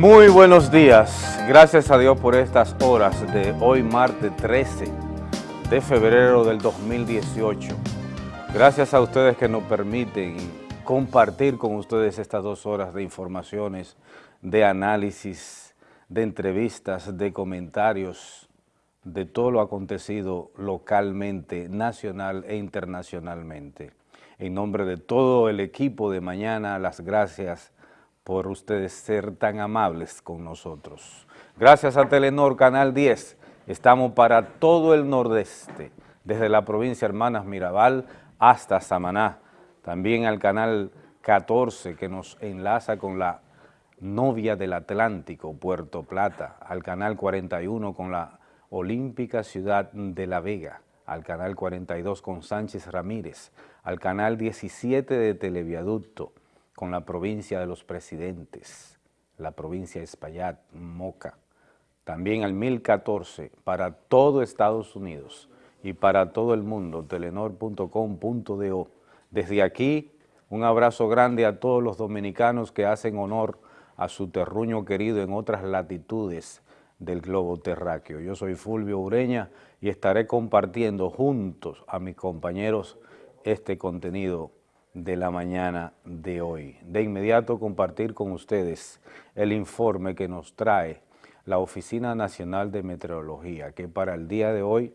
Muy buenos días, gracias a Dios por estas horas de hoy martes 13 de febrero del 2018. Gracias a ustedes que nos permiten compartir con ustedes estas dos horas de informaciones, de análisis, de entrevistas, de comentarios, de todo lo acontecido localmente, nacional e internacionalmente. En nombre de todo el equipo de mañana, las gracias por ustedes ser tan amables con nosotros. Gracias a Telenor Canal 10, estamos para todo el nordeste, desde la provincia Hermanas Mirabal hasta Samaná. También al Canal 14 que nos enlaza con la novia del Atlántico, Puerto Plata, al Canal 41 con la Olímpica Ciudad de La Vega, al Canal 42 con Sánchez Ramírez, al Canal 17 de Televiaducto, con la provincia de los presidentes, la provincia de Espaillat, Moca, también al 1014 para todo Estados Unidos y para todo el mundo, telenor.com.do. Desde aquí, un abrazo grande a todos los dominicanos que hacen honor a su terruño querido en otras latitudes del globo terráqueo. Yo soy Fulvio Ureña y estaré compartiendo juntos a mis compañeros este contenido de la mañana de hoy. De inmediato compartir con ustedes el informe que nos trae la Oficina Nacional de Meteorología, que para el día de hoy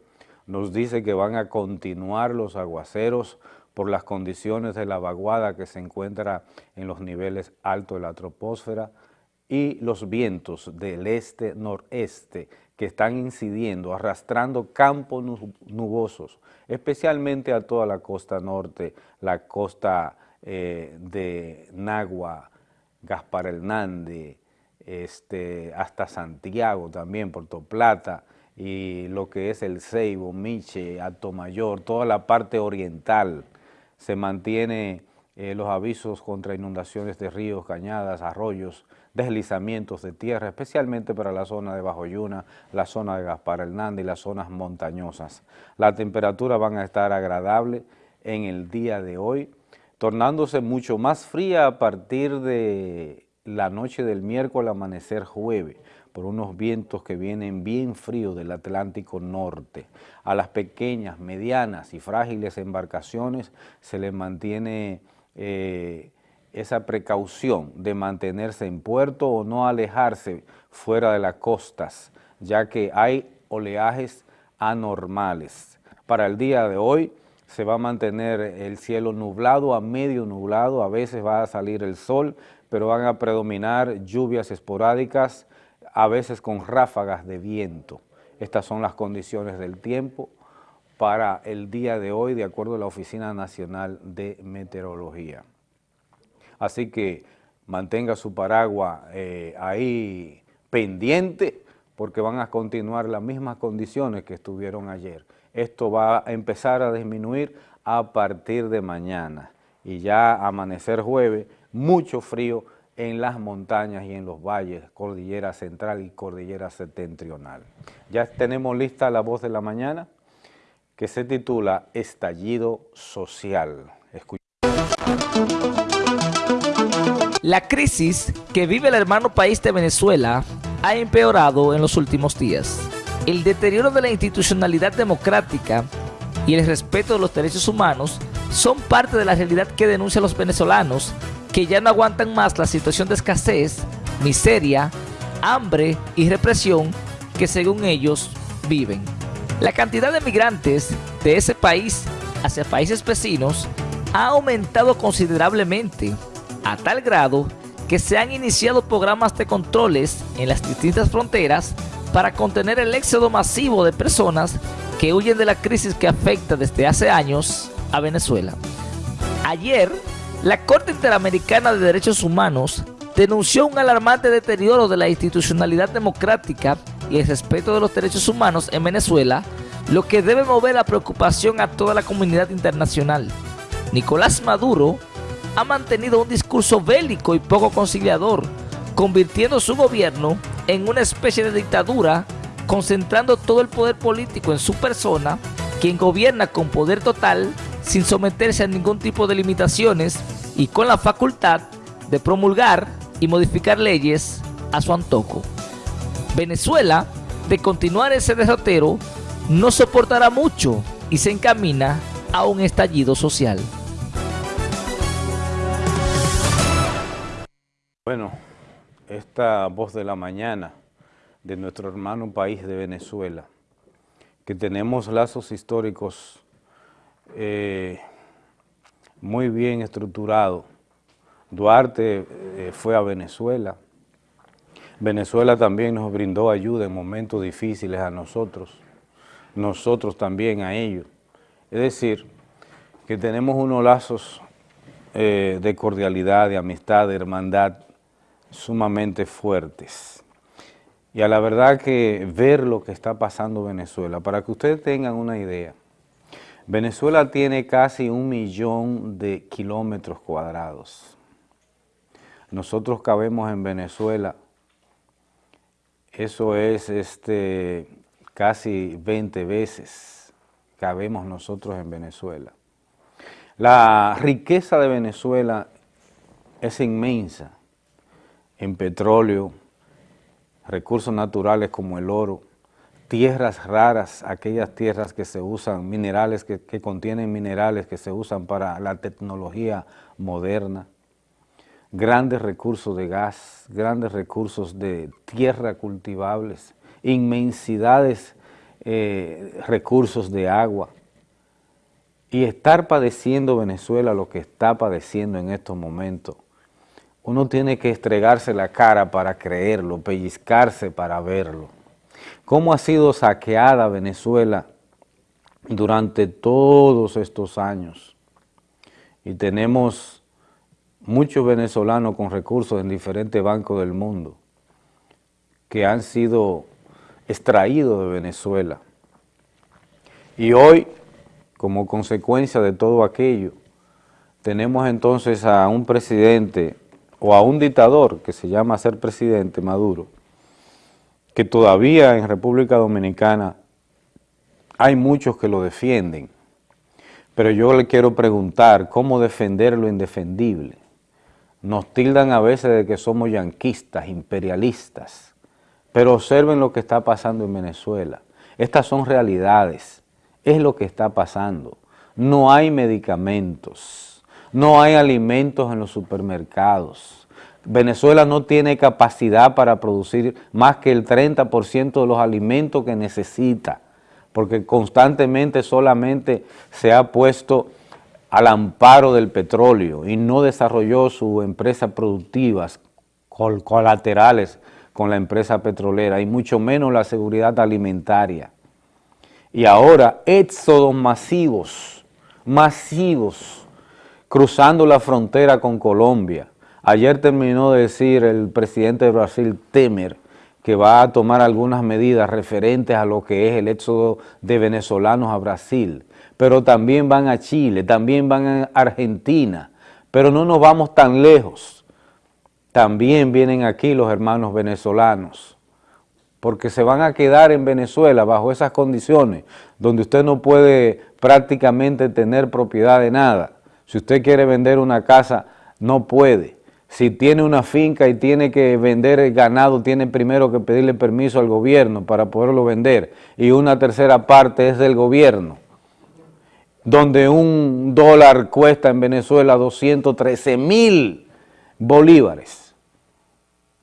nos dice que van a continuar los aguaceros por las condiciones de la vaguada que se encuentra en los niveles altos de la troposfera y los vientos del este-noreste que están incidiendo, arrastrando campos nubosos, especialmente a toda la costa norte, la costa eh, de Nagua, Gaspar Hernández, este, hasta Santiago también, Puerto Plata, y lo que es el Ceibo, Miche, Alto Mayor, toda la parte oriental, se mantiene eh, los avisos contra inundaciones de ríos, cañadas, arroyos, deslizamientos de tierra, especialmente para la zona de Bajo Yuna, la zona de Gaspar Hernández y las zonas montañosas. La temperatura van a estar agradable en el día de hoy, tornándose mucho más fría a partir de la noche del miércoles amanecer jueves, por unos vientos que vienen bien fríos del Atlántico Norte. A las pequeñas, medianas y frágiles embarcaciones se les mantiene eh, esa precaución de mantenerse en puerto o no alejarse fuera de las costas, ya que hay oleajes anormales. Para el día de hoy se va a mantener el cielo nublado a medio nublado, a veces va a salir el sol, pero van a predominar lluvias esporádicas, a veces con ráfagas de viento. Estas son las condiciones del tiempo para el día de hoy, de acuerdo a la Oficina Nacional de Meteorología. Así que mantenga su paraguas eh, ahí pendiente porque van a continuar las mismas condiciones que estuvieron ayer. Esto va a empezar a disminuir a partir de mañana y ya amanecer jueves, mucho frío en las montañas y en los valles, cordillera central y cordillera septentrional. Ya tenemos lista la voz de la mañana que se titula Estallido Social. La crisis que vive el hermano país de Venezuela ha empeorado en los últimos días. El deterioro de la institucionalidad democrática y el respeto de los derechos humanos son parte de la realidad que denuncian los venezolanos que ya no aguantan más la situación de escasez, miseria, hambre y represión que según ellos viven. La cantidad de migrantes de ese país hacia países vecinos ha aumentado considerablemente a tal grado que se han iniciado programas de controles en las distintas fronteras para contener el éxodo masivo de personas que huyen de la crisis que afecta desde hace años a Venezuela. Ayer, la Corte Interamericana de Derechos Humanos denunció un alarmante deterioro de la institucionalidad democrática y el respeto de los derechos humanos en Venezuela, lo que debe mover la preocupación a toda la comunidad internacional. Nicolás Maduro ha mantenido un discurso bélico y poco conciliador, convirtiendo su gobierno en una especie de dictadura, concentrando todo el poder político en su persona, quien gobierna con poder total, sin someterse a ningún tipo de limitaciones y con la facultad de promulgar y modificar leyes a su antojo. Venezuela, de continuar ese derrotero, no soportará mucho y se encamina a un estallido social. Bueno, esta voz de la mañana de nuestro hermano país de Venezuela, que tenemos lazos históricos eh, muy bien estructurados. Duarte eh, fue a Venezuela, Venezuela también nos brindó ayuda en momentos difíciles a nosotros, nosotros también a ellos. Es decir, que tenemos unos lazos eh, de cordialidad, de amistad, de hermandad sumamente fuertes. Y a la verdad que ver lo que está pasando en Venezuela, para que ustedes tengan una idea, Venezuela tiene casi un millón de kilómetros cuadrados. Nosotros cabemos en Venezuela, eso es este, casi 20 veces cabemos nosotros en Venezuela. La riqueza de Venezuela es inmensa en petróleo, recursos naturales como el oro, tierras raras, aquellas tierras que se usan, minerales que, contienen minerales que se usan para la tecnología moderna, grandes recursos de gas, grandes recursos de tierra cultivables, inmensidades eh, recursos de agua, y estar padeciendo Venezuela lo que está padeciendo en estos momentos, uno tiene que estregarse la cara para creerlo, pellizcarse para verlo. ¿Cómo ha sido saqueada Venezuela durante todos estos años? Y tenemos muchos venezolanos con recursos en diferentes bancos del mundo que han sido extraídos de Venezuela. Y hoy, como consecuencia de todo aquello, tenemos entonces a un presidente o a un dictador que se llama ser presidente, Maduro, que todavía en República Dominicana hay muchos que lo defienden, pero yo le quiero preguntar cómo defender lo indefendible. Nos tildan a veces de que somos yanquistas, imperialistas, pero observen lo que está pasando en Venezuela. Estas son realidades, es lo que está pasando. No hay medicamentos, no hay alimentos en los supermercados. Venezuela no tiene capacidad para producir más que el 30% de los alimentos que necesita, porque constantemente solamente se ha puesto al amparo del petróleo y no desarrolló sus empresas productivas colaterales con la empresa petrolera y mucho menos la seguridad alimentaria. Y ahora éxodos masivos, masivos, cruzando la frontera con Colombia. Ayer terminó de decir el presidente de Brasil, Temer, que va a tomar algunas medidas referentes a lo que es el éxodo de venezolanos a Brasil, pero también van a Chile, también van a Argentina, pero no nos vamos tan lejos. También vienen aquí los hermanos venezolanos, porque se van a quedar en Venezuela bajo esas condiciones, donde usted no puede prácticamente tener propiedad de nada, si usted quiere vender una casa, no puede. Si tiene una finca y tiene que vender el ganado, tiene primero que pedirle permiso al gobierno para poderlo vender. Y una tercera parte es del gobierno. Donde un dólar cuesta en Venezuela 213 mil bolívares.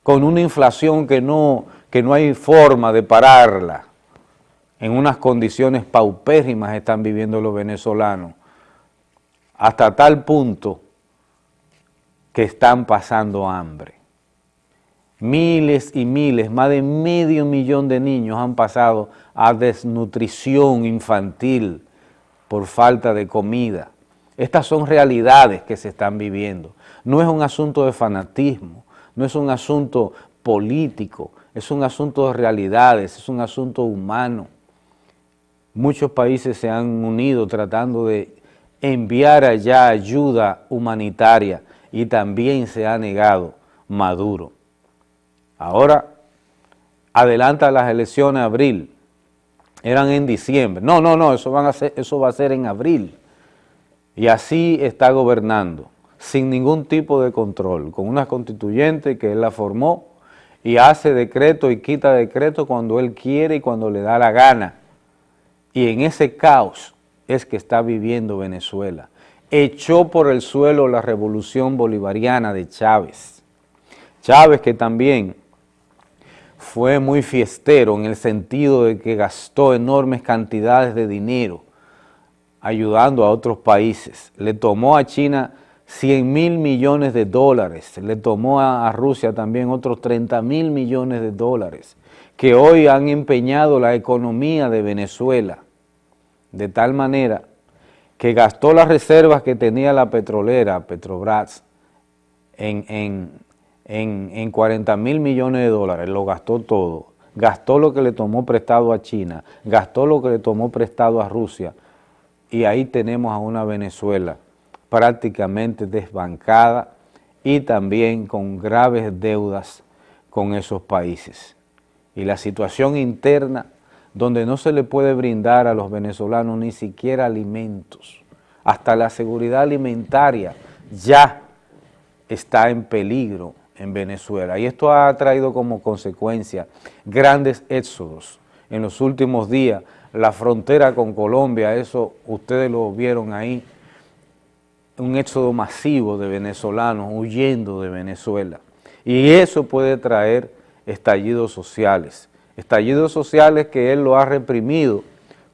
Con una inflación que no, que no hay forma de pararla. En unas condiciones paupérrimas están viviendo los venezolanos hasta tal punto que están pasando hambre. Miles y miles, más de medio millón de niños han pasado a desnutrición infantil por falta de comida. Estas son realidades que se están viviendo. No es un asunto de fanatismo, no es un asunto político, es un asunto de realidades, es un asunto humano. Muchos países se han unido tratando de enviar allá ayuda humanitaria y también se ha negado Maduro. Ahora adelanta las elecciones abril, eran en diciembre. No, no, no, eso, eso va a ser en abril. Y así está gobernando, sin ningún tipo de control, con una constituyente que él la formó y hace decreto y quita decreto cuando él quiere y cuando le da la gana. Y en ese caos es que está viviendo Venezuela. Echó por el suelo la revolución bolivariana de Chávez. Chávez que también fue muy fiestero en el sentido de que gastó enormes cantidades de dinero ayudando a otros países. Le tomó a China 100 mil millones de dólares, le tomó a, Rusia también otros 30 mil millones de dólares, que hoy han empeñado la economía de Venezuela, de tal manera que gastó las reservas que tenía la petrolera, Petrobras, en, en, en, en 40 mil millones de dólares, lo gastó todo, gastó lo que le tomó prestado a China, gastó lo que le tomó prestado a Rusia, y ahí tenemos a una Venezuela prácticamente desbancada y también con graves deudas con esos países. Y la situación interna, donde no se le puede brindar a los venezolanos ni siquiera alimentos, hasta la seguridad alimentaria ya está en peligro en Venezuela. Y esto ha traído como consecuencia grandes éxodos. En los últimos días, la frontera con Colombia, eso ustedes lo vieron ahí, un éxodo masivo de venezolanos huyendo de Venezuela. Y eso puede traer estallidos sociales, estallidos sociales que él lo ha reprimido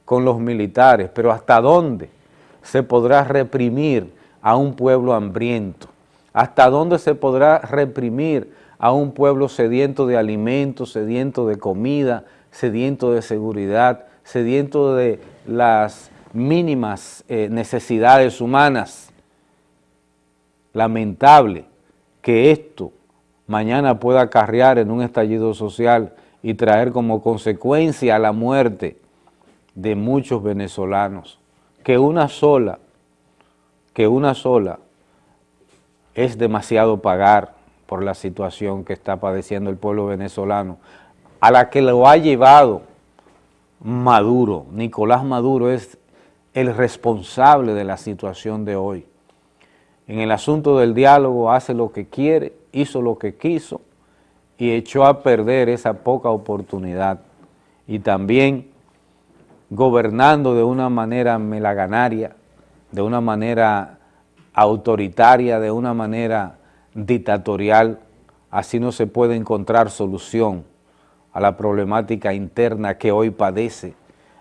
con los militares, pero ¿hasta dónde se podrá reprimir a un pueblo hambriento? ¿Hasta dónde se podrá reprimir a un pueblo sediento de alimentos, sediento de comida, sediento de seguridad, sediento de las mínimas eh, necesidades humanas? lamentable que esto mañana pueda acarrear en un estallido social y traer como consecuencia la muerte de muchos venezolanos, que una sola, que una sola es demasiado pagar por la situación que está padeciendo el pueblo venezolano, a la que lo ha llevado Maduro, Nicolás Maduro es el responsable de la situación de hoy. En el asunto del diálogo hace lo que quiere, hizo lo que quiso y echó a perder esa poca oportunidad. Y también gobernando de una manera melaganaria, de una manera autoritaria, de una manera dictatorial, así no se puede encontrar solución a la problemática interna que hoy padece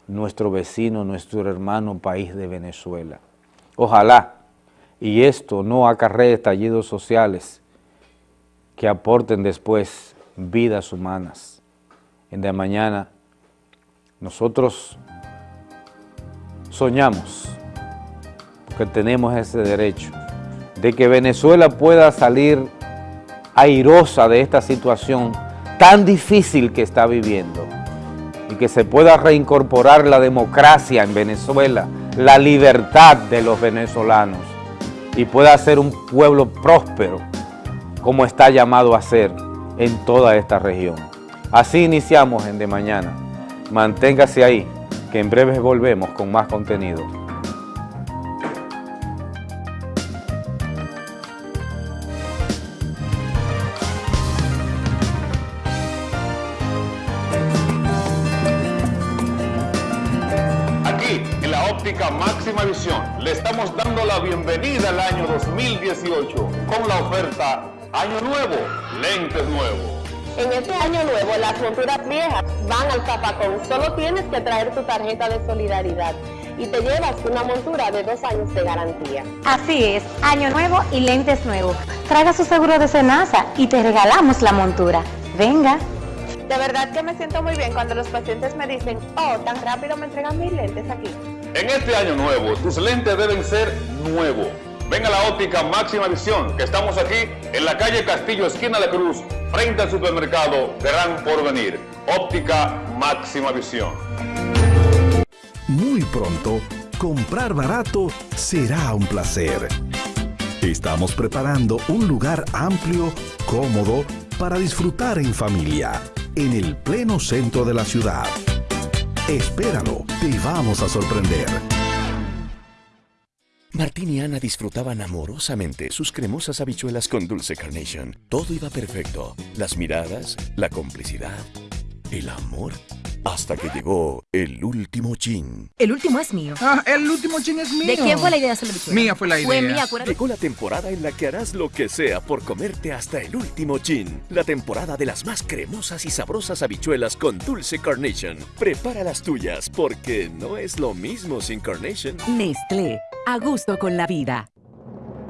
nuestro vecino, nuestro hermano país de Venezuela. Ojalá y esto no acarree estallidos sociales que aporten después vidas humanas. En de mañana nosotros soñamos, porque tenemos ese derecho, de que Venezuela pueda salir airosa de esta situación tan difícil que está viviendo y que se pueda reincorporar la democracia en Venezuela, la libertad de los venezolanos y pueda ser un pueblo próspero como está llamado a ser en toda esta región. Así iniciamos en De Mañana. Manténgase ahí, que en breve volvemos con más contenido. Las monturas viejas van al zapacón. Solo tienes que traer tu tarjeta de solidaridad y te llevas una montura de dos años de garantía. Así es, año nuevo y lentes nuevos. Traiga su seguro de cenaza y te regalamos la montura. Venga. De verdad que me siento muy bien cuando los pacientes me dicen, oh, tan rápido me entregan mis lentes aquí. En este año nuevo, tus lentes deben ser nuevos. Ven a la óptica Máxima Visión, que estamos aquí en la calle Castillo, esquina de Cruz, frente al supermercado Gran Porvenir. Óptica Máxima Visión. Muy pronto, comprar barato será un placer. Estamos preparando un lugar amplio, cómodo, para disfrutar en familia, en el pleno centro de la ciudad. Espéralo, te vamos a sorprender. Martín y Ana disfrutaban amorosamente sus cremosas habichuelas con dulce carnation. Todo iba perfecto. Las miradas, la complicidad, el amor. Hasta que llegó el último chin. El último es mío. Ah, el último chin es mío. ¿De quién fue la idea de hacer la habichuela? Mía fue la idea. Fue mía, acuérdate. Llegó la temporada en la que harás lo que sea por comerte hasta el último chin. La temporada de las más cremosas y sabrosas habichuelas con dulce carnation. Prepara las tuyas porque no es lo mismo sin carnation. Nestlé, a gusto con la vida.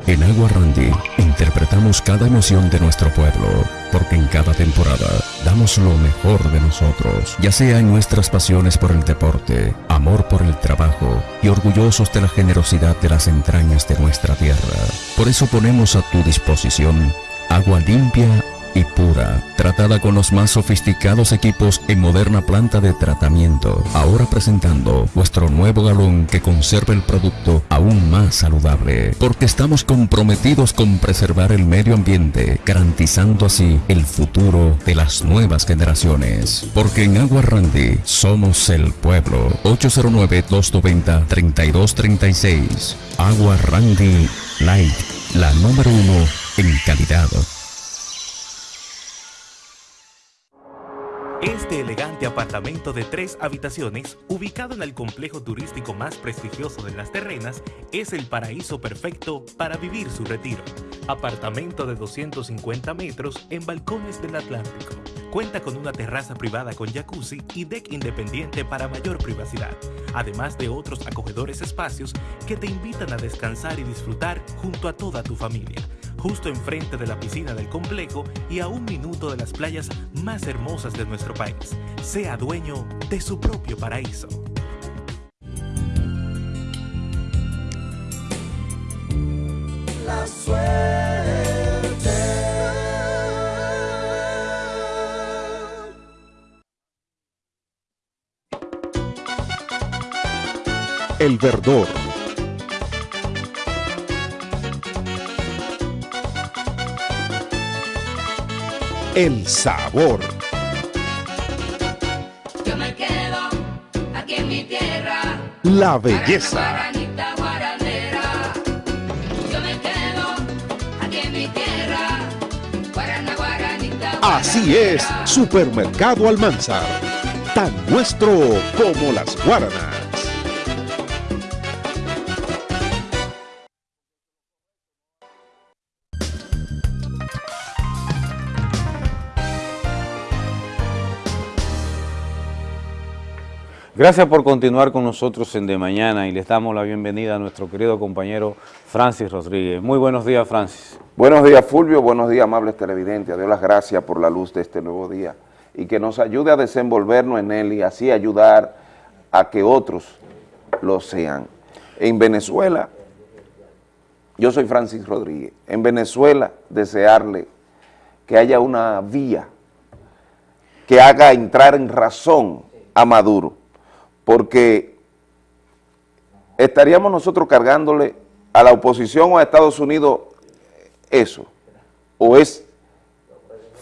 En Agua Randy interpretamos cada emoción de nuestro pueblo, porque en cada temporada damos lo mejor de nosotros, ya sea en nuestras pasiones por el deporte, amor por el trabajo y orgullosos de la generosidad de las entrañas de nuestra tierra. Por eso ponemos a tu disposición agua limpia y pura, tratada con los más sofisticados equipos en moderna planta de tratamiento. Ahora presentando nuestro nuevo galón que conserva el producto aún más saludable, porque estamos comprometidos con preservar el medio ambiente, garantizando así el futuro de las nuevas generaciones. Porque en Agua Randy somos el pueblo. 809-290-3236. Agua Randy Light, la número uno en calidad. Este elegante apartamento de tres habitaciones, ubicado en el complejo turístico más prestigioso de las terrenas, es el paraíso perfecto para vivir su retiro. Apartamento de 250 metros en balcones del Atlántico. Cuenta con una terraza privada con jacuzzi y deck independiente para mayor privacidad, además de otros acogedores espacios que te invitan a descansar y disfrutar junto a toda tu familia justo enfrente de la piscina del complejo y a un minuto de las playas más hermosas de nuestro país. Sea dueño de su propio paraíso. La suerte. El verdor. El sabor. Yo me quedo aquí en mi tierra. La belleza. Yo me quedo aquí en mi tierra. Guarana, guaranita, Así es, Supermercado Almanzar. Tan nuestro como las guaranas. Gracias por continuar con nosotros en De Mañana y les damos la bienvenida a nuestro querido compañero Francis Rodríguez. Muy buenos días, Francis. Buenos días, Fulvio. Buenos días, amables televidentes. Dios las gracias por la luz de este nuevo día y que nos ayude a desenvolvernos en él y así ayudar a que otros lo sean. En Venezuela, yo soy Francis Rodríguez, en Venezuela desearle que haya una vía que haga entrar en razón a Maduro, porque estaríamos nosotros cargándole a la oposición o a Estados Unidos eso, o es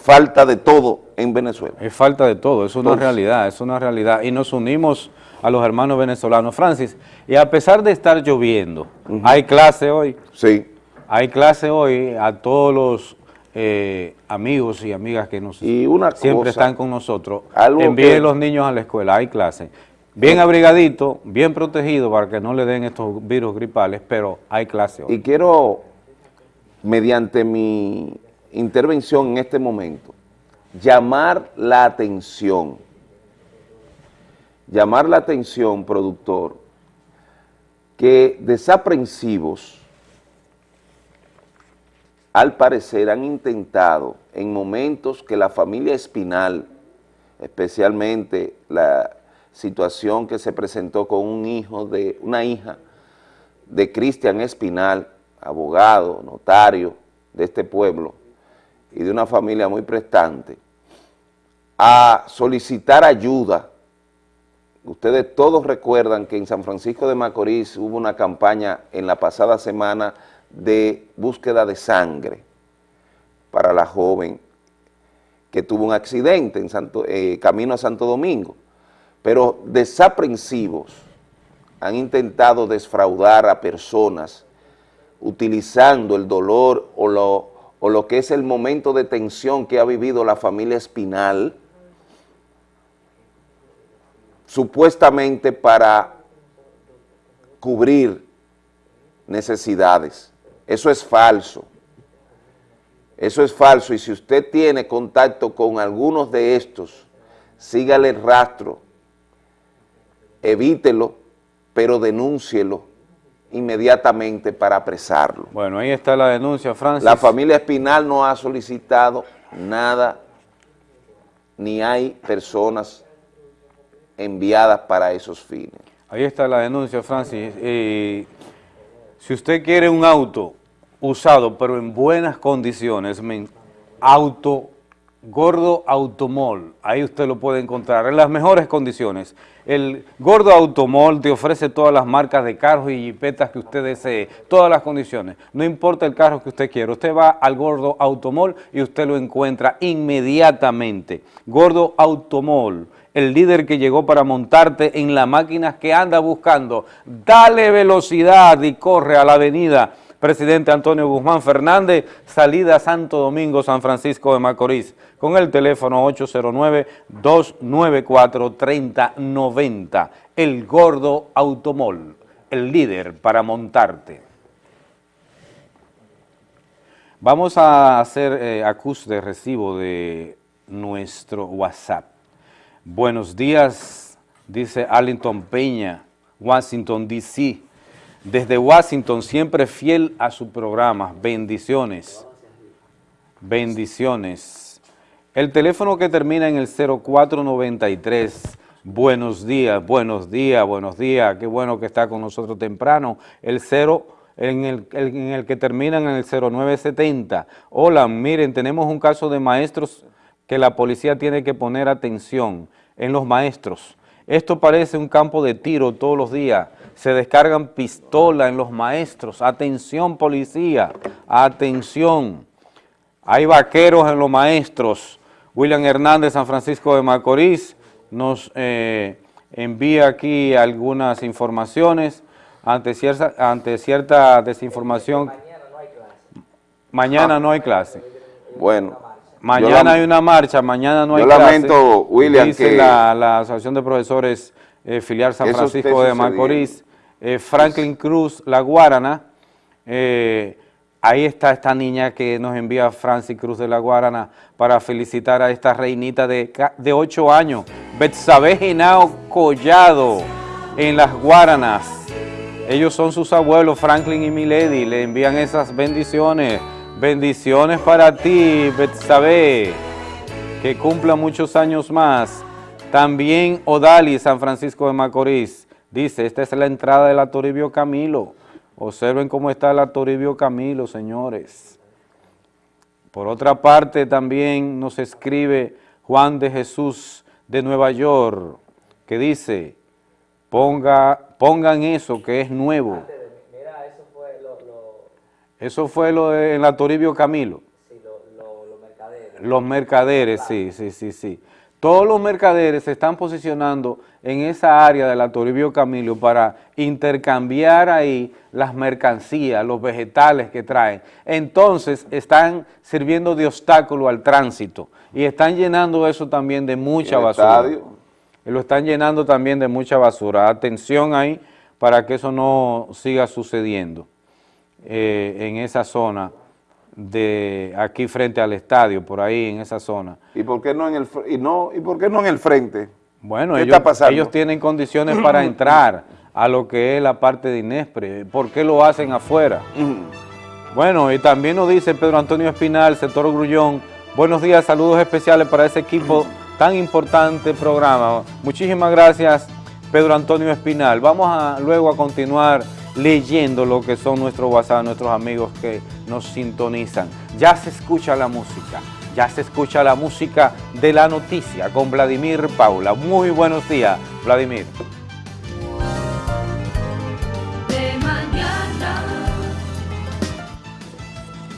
falta de todo en Venezuela. Es falta de todo, es una Entonces, realidad, es una realidad. Y nos unimos a los hermanos venezolanos. Francis, y a pesar de estar lloviendo, hay clase hoy. Sí. Hay clase hoy a todos los eh, amigos y amigas que nos Y una siempre cosa, están con nosotros. que- los niños a la escuela, hay clase. Bien abrigadito, bien protegido para que no le den estos virus gripales, pero hay clase hoy. Y quiero, mediante mi intervención en este momento, llamar la atención, llamar la atención, productor, que desaprensivos, al parecer han intentado en momentos que la familia Espinal, especialmente la situación que se presentó con un hijo de, una hija de Cristian Espinal, abogado, notario de este pueblo y de una familia muy prestante, a solicitar ayuda. Ustedes todos recuerdan que en San Francisco de Macorís hubo una campaña en la pasada semana de búsqueda de sangre para la joven que tuvo un accidente en eh, camino a Santo Domingo, pero desaprensivos han intentado desfraudar a personas utilizando el dolor o lo, o lo que es el momento de tensión que ha vivido la familia Espinal, supuestamente para cubrir necesidades. Eso es falso. Eso es falso y si usted tiene contacto con algunos de estos, sígale el rastro, evítelo, pero denúncielo inmediatamente para apresarlo. Bueno, ahí está la denuncia, Francis. La familia Espinal no ha solicitado nada, ni hay personas enviadas para esos fines. Ahí está la denuncia, Francis. Eh, si usted quiere un auto usado, pero en buenas condiciones, auto, Gordo Automol, ahí usted lo puede encontrar en las mejores condiciones. El Gordo Automol te ofrece todas las marcas de carros y jipetas que usted desee, todas las condiciones. No importa el carro que usted quiera, usted va al Gordo Automol y usted lo encuentra inmediatamente. Gordo Automol, el líder que llegó para montarte en la máquina que anda buscando. Dale velocidad y corre a la avenida presidente Antonio Guzmán Fernández, salida Santo Domingo, San Francisco de Macorís, con el teléfono 809-294-3090, el Gordo Automol, el líder para montarte. Vamos a hacer eh, acus de recibo de nuestro WhatsApp. Buenos días, dice Arlington Peña, Washington, D.C., desde Washington, siempre fiel a su programa. Bendiciones. Bendiciones. El teléfono que termina en el 0493, buenos días, buenos días, buenos días, qué bueno que está con nosotros temprano. El 0 en el, en el que termina en el 0970. Hola, miren, tenemos un caso de maestros que la policía tiene que poner atención en los maestros. Esto parece un campo de tiro todos los días se descargan pistolas en los maestros. Atención policía, atención. Hay vaqueros en los maestros. William Hernández, San Francisco de Macorís, nos eh, envía aquí algunas informaciones ante cierta, ante cierta desinformación. Mañana no hay clase. Bueno. Mañana hay una marcha, mañana no hay yo clase. lamento, William, Dice que... la, la Asociación de Profesores eh, Filial San Francisco de Macorís. Eh, Franklin Cruz, La Guarana, eh, ahí está esta niña que nos envía Francis Cruz de La Guarana para felicitar a esta reinita de, de 8 años, Betsabe Genao Collado, en Las Guaranas. Ellos son sus abuelos, Franklin y Milady, le envían esas bendiciones. Bendiciones para ti, Betsabe, que cumpla muchos años más. También Odali, San Francisco de Macorís. Dice, esta es la entrada de la Toribio Camilo. Observen cómo está la Toribio Camilo, señores. Por otra parte, también nos escribe Juan de Jesús de Nueva York, que dice, ponga, pongan eso que es nuevo. Mira, eso fue lo, Eso fue lo de, en la Toribio Camilo. Sí, los mercaderes. Los mercaderes, sí, sí, sí, sí. Todos los mercaderes se están posicionando en esa área de la Toribio Camilo para intercambiar ahí las mercancías, los vegetales que traen. Entonces están sirviendo de obstáculo al tránsito y están llenando eso también de mucha basura. Lo están llenando también de mucha basura. Atención ahí para que eso no siga sucediendo eh, en esa zona de aquí frente al estadio, por ahí en esa zona. ¿Y por qué no en el, y no, y por qué no en el frente? Bueno, ellos, ellos tienen condiciones para entrar a lo que es la parte de Inespre. ¿Por qué lo hacen afuera? Bueno, y también nos dice Pedro Antonio Espinal, sector Grullón, buenos días, saludos especiales para ese equipo tan importante programa. Muchísimas gracias, Pedro Antonio Espinal. Vamos a luego a continuar leyendo lo que son nuestros WhatsApp, nuestros amigos que nos sintonizan. Ya se escucha la música, ya se escucha la música de la noticia con Vladimir Paula. Muy buenos días, Vladimir.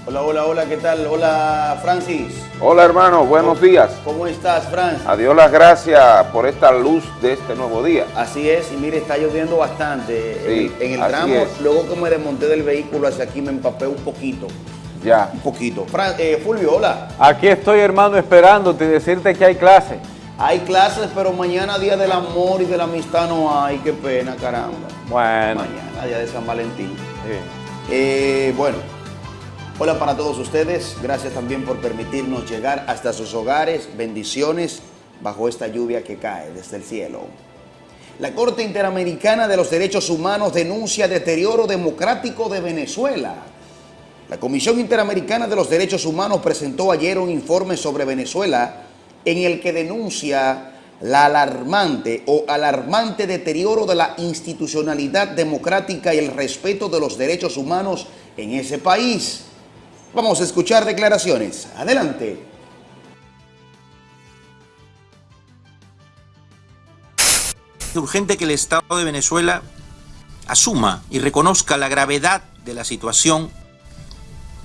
Hola, hola, hola, ¿qué tal? Hola, Francis. Hola hermano, buenos días. ¿Cómo estás, Fran? Adiós las gracias por esta luz de este nuevo día. Así es, y mire, está lloviendo bastante. Sí, en, en el tramo, es. luego que me desmonté del vehículo hacia aquí, me empapé un poquito. Ya. Un poquito. Fran, eh, Fulvio, hola. Aquí estoy, hermano, esperándote y decirte que hay clase. Hay clases, pero mañana, Día del Amor y de la Amistad, no hay. Qué pena, caramba. Bueno. Mañana, Día de San Valentín. Eh, bueno, hola para todos ustedes. Gracias también por permitirnos llegar hasta sus hogares. Bendiciones bajo esta lluvia que cae desde el cielo. La Corte Interamericana de los Derechos Humanos denuncia deterioro democrático de Venezuela. La Comisión Interamericana de los Derechos Humanos presentó ayer un informe sobre Venezuela en el que denuncia la alarmante o alarmante deterioro de la institucionalidad democrática y el respeto de los derechos humanos en ese país. Vamos a escuchar declaraciones. Adelante. Es urgente que el Estado de Venezuela asuma y reconozca la gravedad de la situación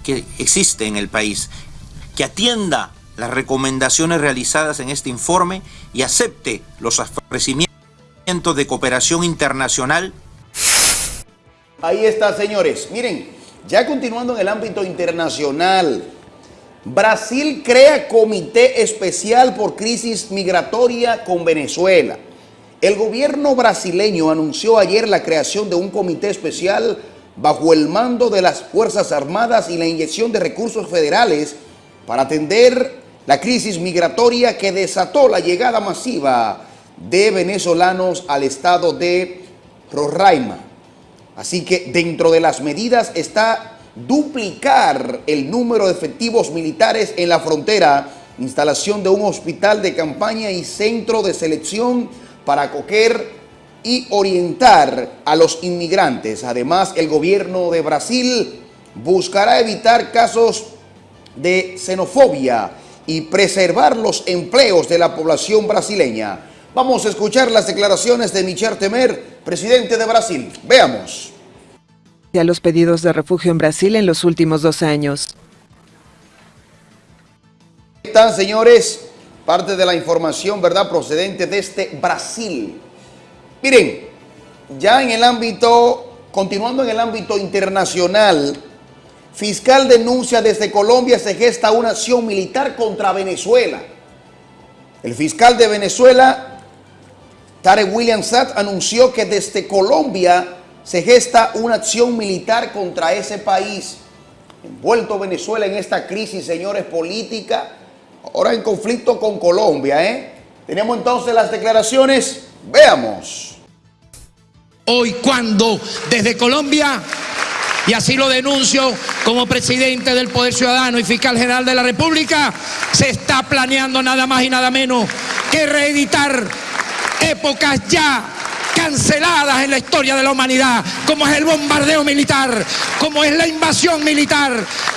que existe en el país, que atienda las recomendaciones realizadas en este informe y acepte los ofrecimientos de cooperación internacional. Ahí está, señores. Miren, ya continuando en el ámbito internacional, Brasil crea comité especial por crisis migratoria con Venezuela. El gobierno brasileño anunció ayer la creación de un comité especial bajo el mando de las Fuerzas Armadas y la inyección de recursos federales para atender la crisis migratoria que desató la llegada masiva de venezolanos al estado de Roraima. Así que dentro de las medidas está duplicar el número de efectivos militares en la frontera, instalación de un hospital de campaña y centro de selección para acoger y orientar a los inmigrantes. Además, el gobierno de Brasil buscará evitar casos de xenofobia y preservar los empleos de la población brasileña. Vamos a escuchar las declaraciones de Michel Temer, presidente de Brasil. Veamos. A los pedidos de refugio en Brasil en los últimos dos años. Están, señores, parte de la información, ¿verdad?, procedente desde Brasil. Miren, ya en el ámbito, continuando en el ámbito internacional, fiscal denuncia desde Colombia se gesta una acción militar contra Venezuela. El fiscal de Venezuela, Tarek William Satt, anunció que desde Colombia se gesta una acción militar contra ese país. Envuelto Venezuela en esta crisis, señores, política, ahora en conflicto con Colombia, ¿eh? Tenemos entonces las declaraciones, veamos. Hoy cuando desde Colombia, y así lo denuncio como presidente del Poder Ciudadano y fiscal general de la República, se está planeando nada más y nada menos que reeditar épocas ya canceladas en la historia de la humanidad, como es el bombardeo militar, como es la invasión militar,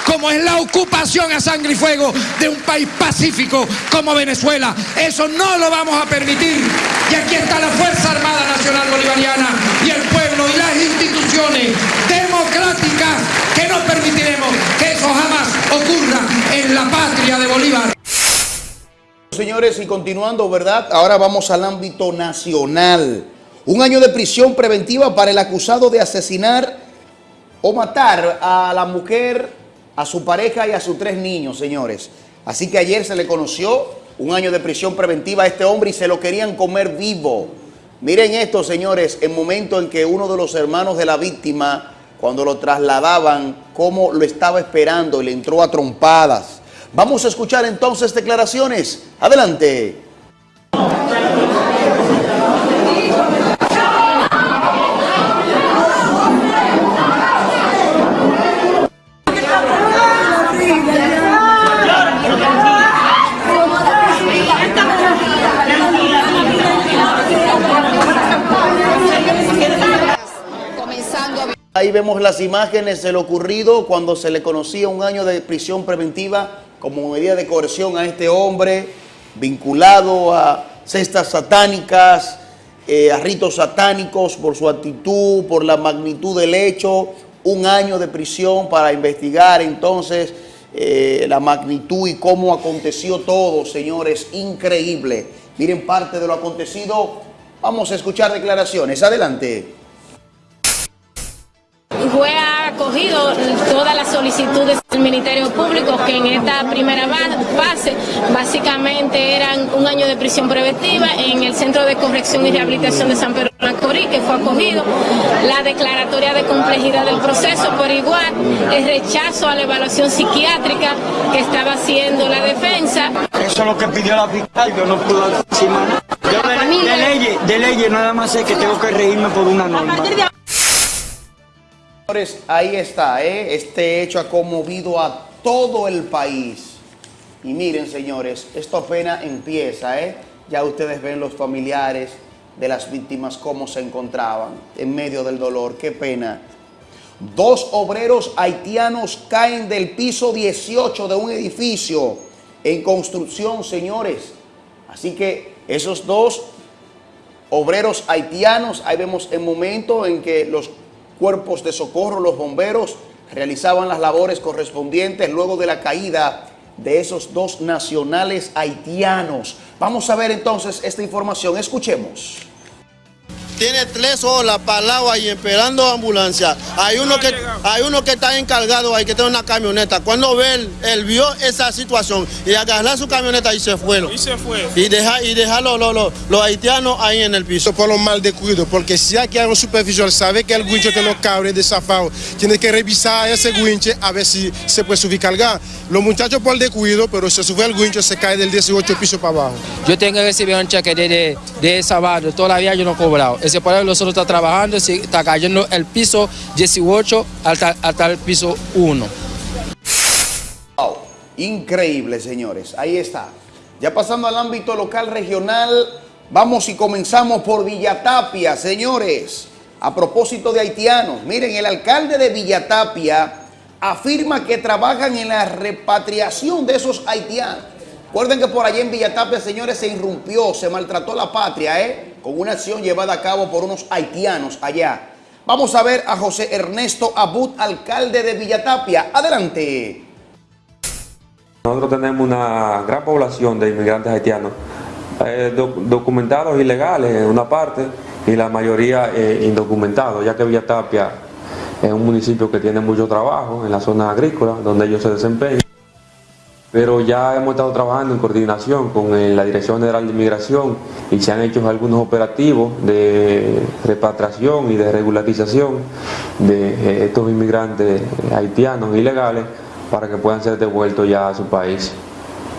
como es la ocupación a sangre y fuego de un país pacífico como Venezuela. Eso no lo vamos a permitir. Y aquí está la Fuerza Armada Nacional Bolivariana y el pueblo y las instituciones democráticas que no permitiremos que eso jamás ocurra en la patria de Bolívar. Señores, y continuando, ¿verdad? Ahora vamos al ámbito nacional. Un año de prisión preventiva para el acusado de asesinar o matar a la mujer, a su pareja y a sus tres niños, señores. Así que ayer se le conoció un año de prisión preventiva a este hombre y se lo querían comer vivo. Miren esto, señores, el momento en que uno de los hermanos de la víctima, cuando lo trasladaban, cómo lo estaba esperando y le entró a trompadas. Vamos a escuchar entonces declaraciones. Adelante. Ahí vemos las imágenes de lo ocurrido cuando se le conocía un año de prisión preventiva como medida de coerción a este hombre vinculado a cestas satánicas, eh, a ritos satánicos por su actitud, por la magnitud del hecho, un año de prisión para investigar entonces eh, la magnitud y cómo aconteció todo, señores, increíble. Miren parte de lo acontecido. Vamos a escuchar declaraciones. Adelante. Acogido todas las solicitudes del Ministerio Público que en esta primera fase básicamente eran un año de prisión preventiva en el Centro de Corrección y Rehabilitación de San Pedro de Macorís, que fue acogido, la declaratoria de complejidad del proceso por igual, el rechazo a la evaluación psiquiátrica que estaba haciendo la defensa. Eso es lo que pidió la fiscal, yo no puedo decir más. Yo de, de leyes, de leyes nada más sé que tengo que reírme por una norma. Señores, ahí está, ¿eh? este hecho ha conmovido a todo el país. Y miren, señores, esto apenas empieza, ¿eh? Ya ustedes ven los familiares de las víctimas cómo se encontraban en medio del dolor. Qué pena. Dos obreros haitianos caen del piso 18 de un edificio en construcción, señores. Así que esos dos obreros haitianos, ahí vemos el momento en que los cuerpos de socorro, los bomberos, realizaban las labores correspondientes luego de la caída de esos dos nacionales haitianos. Vamos a ver entonces esta información, escuchemos. Tiene tres horas parado ahí esperando ambulancia. Hay uno que hay uno que está encargado ahí, que tiene una camioneta. Cuando ve, él, él vio esa situación y agarró su camioneta y se fue. Y se fue. Y deja, y deja los, los, los, los haitianos ahí en el piso. Por lo mal descuido, porque si aquí hay un supervisor, sabe que el guincho que no cabre de zafado, tiene que revisar ese guinche a ver si se puede subir cargar. Los muchachos por descuido, pero se sube el guincho, se cae del 18 piso para abajo. Yo tengo que recibir un cheque de, de, de sábado, todavía yo no he cobrado. Ese por nosotros está trabajando, está cayendo el piso 18 hasta, hasta el piso 1. Wow, increíble, señores. Ahí está. Ya pasando al ámbito local regional, vamos y comenzamos por Villatapia, señores. A propósito de haitianos, miren, el alcalde de Villatapia afirma que trabajan en la repatriación de esos haitianos. Recuerden que por allá en Villatapia, señores, se irrumpió, se maltrató la patria, ¿eh? Con una acción llevada a cabo por unos haitianos allá. Vamos a ver a José Ernesto Abud, alcalde de Villatapia. Adelante. Nosotros tenemos una gran población de inmigrantes haitianos, eh, doc documentados ilegales en una parte y la mayoría eh, indocumentados, ya que Villatapia es un municipio que tiene mucho trabajo en la zona agrícola, donde ellos se desempeñan pero ya hemos estado trabajando en coordinación con eh, la Dirección General de Inmigración y se han hecho algunos operativos de repatriación y de regularización de eh, estos inmigrantes haitianos ilegales para que puedan ser devueltos ya a su país.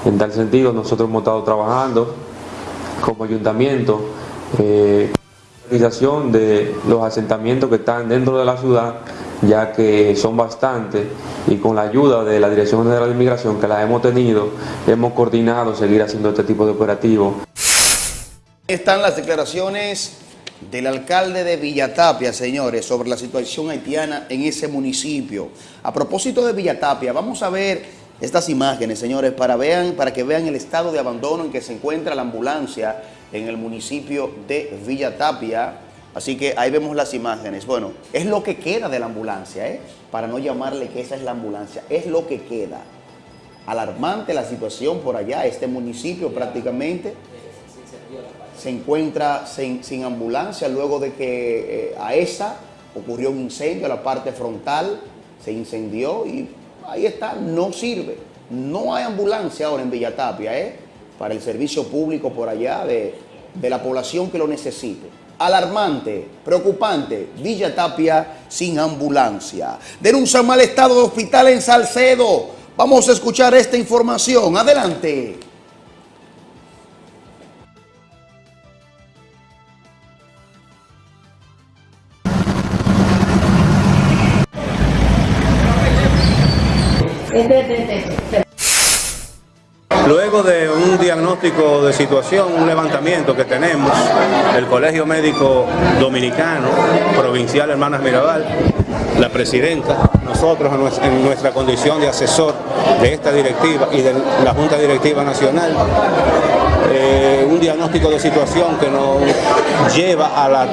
En tal sentido, nosotros hemos estado trabajando como ayuntamiento eh, de los asentamientos que están dentro de la ciudad ya que son bastantes y con la ayuda de la Dirección General de Inmigración que la hemos tenido, hemos coordinado seguir haciendo este tipo de operativos. Están las declaraciones del alcalde de Villatapia, señores, sobre la situación haitiana en ese municipio. A propósito de Villatapia, vamos a ver estas imágenes, señores, para, vean, para que vean el estado de abandono en que se encuentra la ambulancia en el municipio de Villatapia. Así que ahí vemos las imágenes. Bueno, es lo que queda de la ambulancia, ¿eh? Para no llamarle que esa es la ambulancia, es lo que queda. Alarmante la situación por allá, este municipio prácticamente se encuentra sin, sin ambulancia luego de que eh, a esa ocurrió un incendio, la parte frontal se incendió y ahí está, no sirve. No hay ambulancia ahora en Villatapia, ¿eh? Para el servicio público por allá de, de la población que lo necesite alarmante, preocupante, Villa Tapia sin ambulancia. Denuncia mal estado de hospital en Salcedo. Vamos a escuchar esta información. Adelante. Luego de un diagnóstico de situación, un levantamiento que tenemos, el Colegio Médico Dominicano, Provincial Hermanas Mirabal, la presidenta, nosotros en nuestra condición de asesor de esta directiva y de la Junta Directiva Nacional, eh, un diagnóstico de situación que nos lleva a la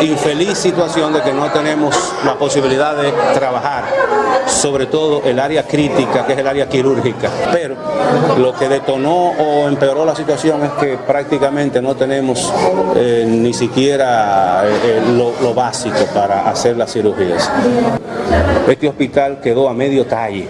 infeliz situación de que no tenemos la posibilidad de trabajar, sobre todo el área crítica, que es el área quirúrgica. Pero lo que detonó o empeoró la situación es que prácticamente no tenemos eh, ni siquiera eh, eh, lo, lo básico para hacer las cirugías. Este hospital quedó a medio talle.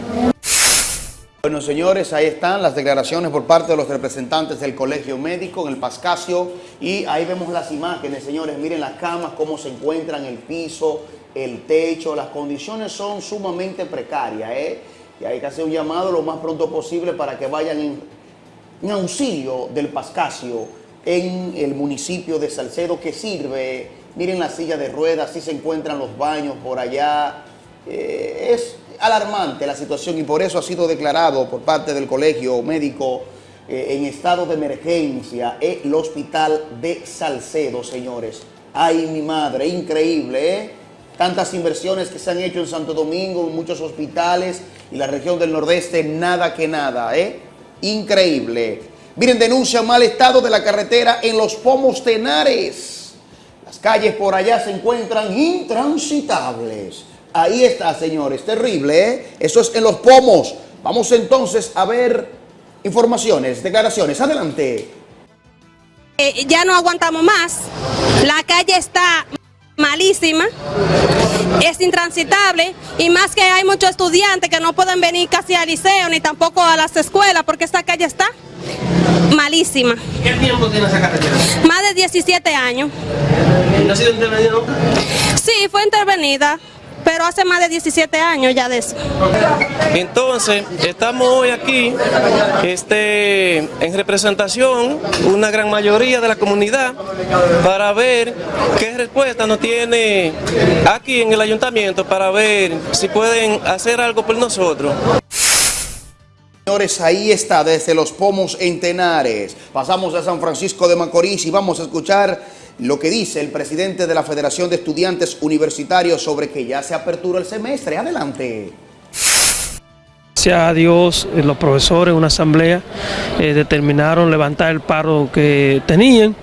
Bueno, señores, ahí están las declaraciones por parte de los representantes del Colegio Médico en el Pascasio. Y ahí vemos las imágenes, señores, miren las camas, cómo se encuentran, el piso, el techo, las condiciones son sumamente precarias, ¿eh? Y hay que hacer un llamado lo más pronto posible para que vayan en, en auxilio del Pascasio en el municipio de Salcedo que sirve, miren la silla de ruedas, así se encuentran los baños por allá, Eh, es alarmante la situación y por eso ha sido declarado por parte del colegio médico eh, en estado de emergencia el hospital de Salcedo, señores. Ay, mi madre, increíble, ¿eh? Tantas inversiones que se han hecho en Santo Domingo, en muchos hospitales y la región del Nordeste, nada que nada, ¿eh? Increíble. Miren, denuncia mal estado de la carretera en los Pomos Tenares. Las calles por allá se encuentran intransitables. Ahí está, señores, terrible, ¿eh? Eso es en los Pomos. Vamos entonces a ver informaciones, declaraciones. Adelante. Eh, ya no aguantamos más. La calle está malísima, es intransitable y más que hay muchos estudiantes que no pueden venir casi al liceo ni tampoco a las escuelas porque esta calle está malísima. ¿Qué tiempo tiene esa carretera? Más de 17 años. ¿No ha sido intervenida nunca? Sí, fue intervenida, pero hace más de 17 años ya de eso. Entonces, estamos hoy aquí este, en representación, una gran mayoría de la comunidad, para ver qué respuesta nos tiene aquí en el ayuntamiento, para ver si pueden hacer algo por nosotros. Señores, ahí está, desde los pomos en Tenares. Pasamos a San Francisco de Macorís y vamos a escuchar lo que dice el presidente de la Federación de Estudiantes Universitarios sobre que ya se apertura el semestre. Adelante. Gracias a Dios, eh, los profesores en una asamblea eh, determinaron levantar el paro que tenían.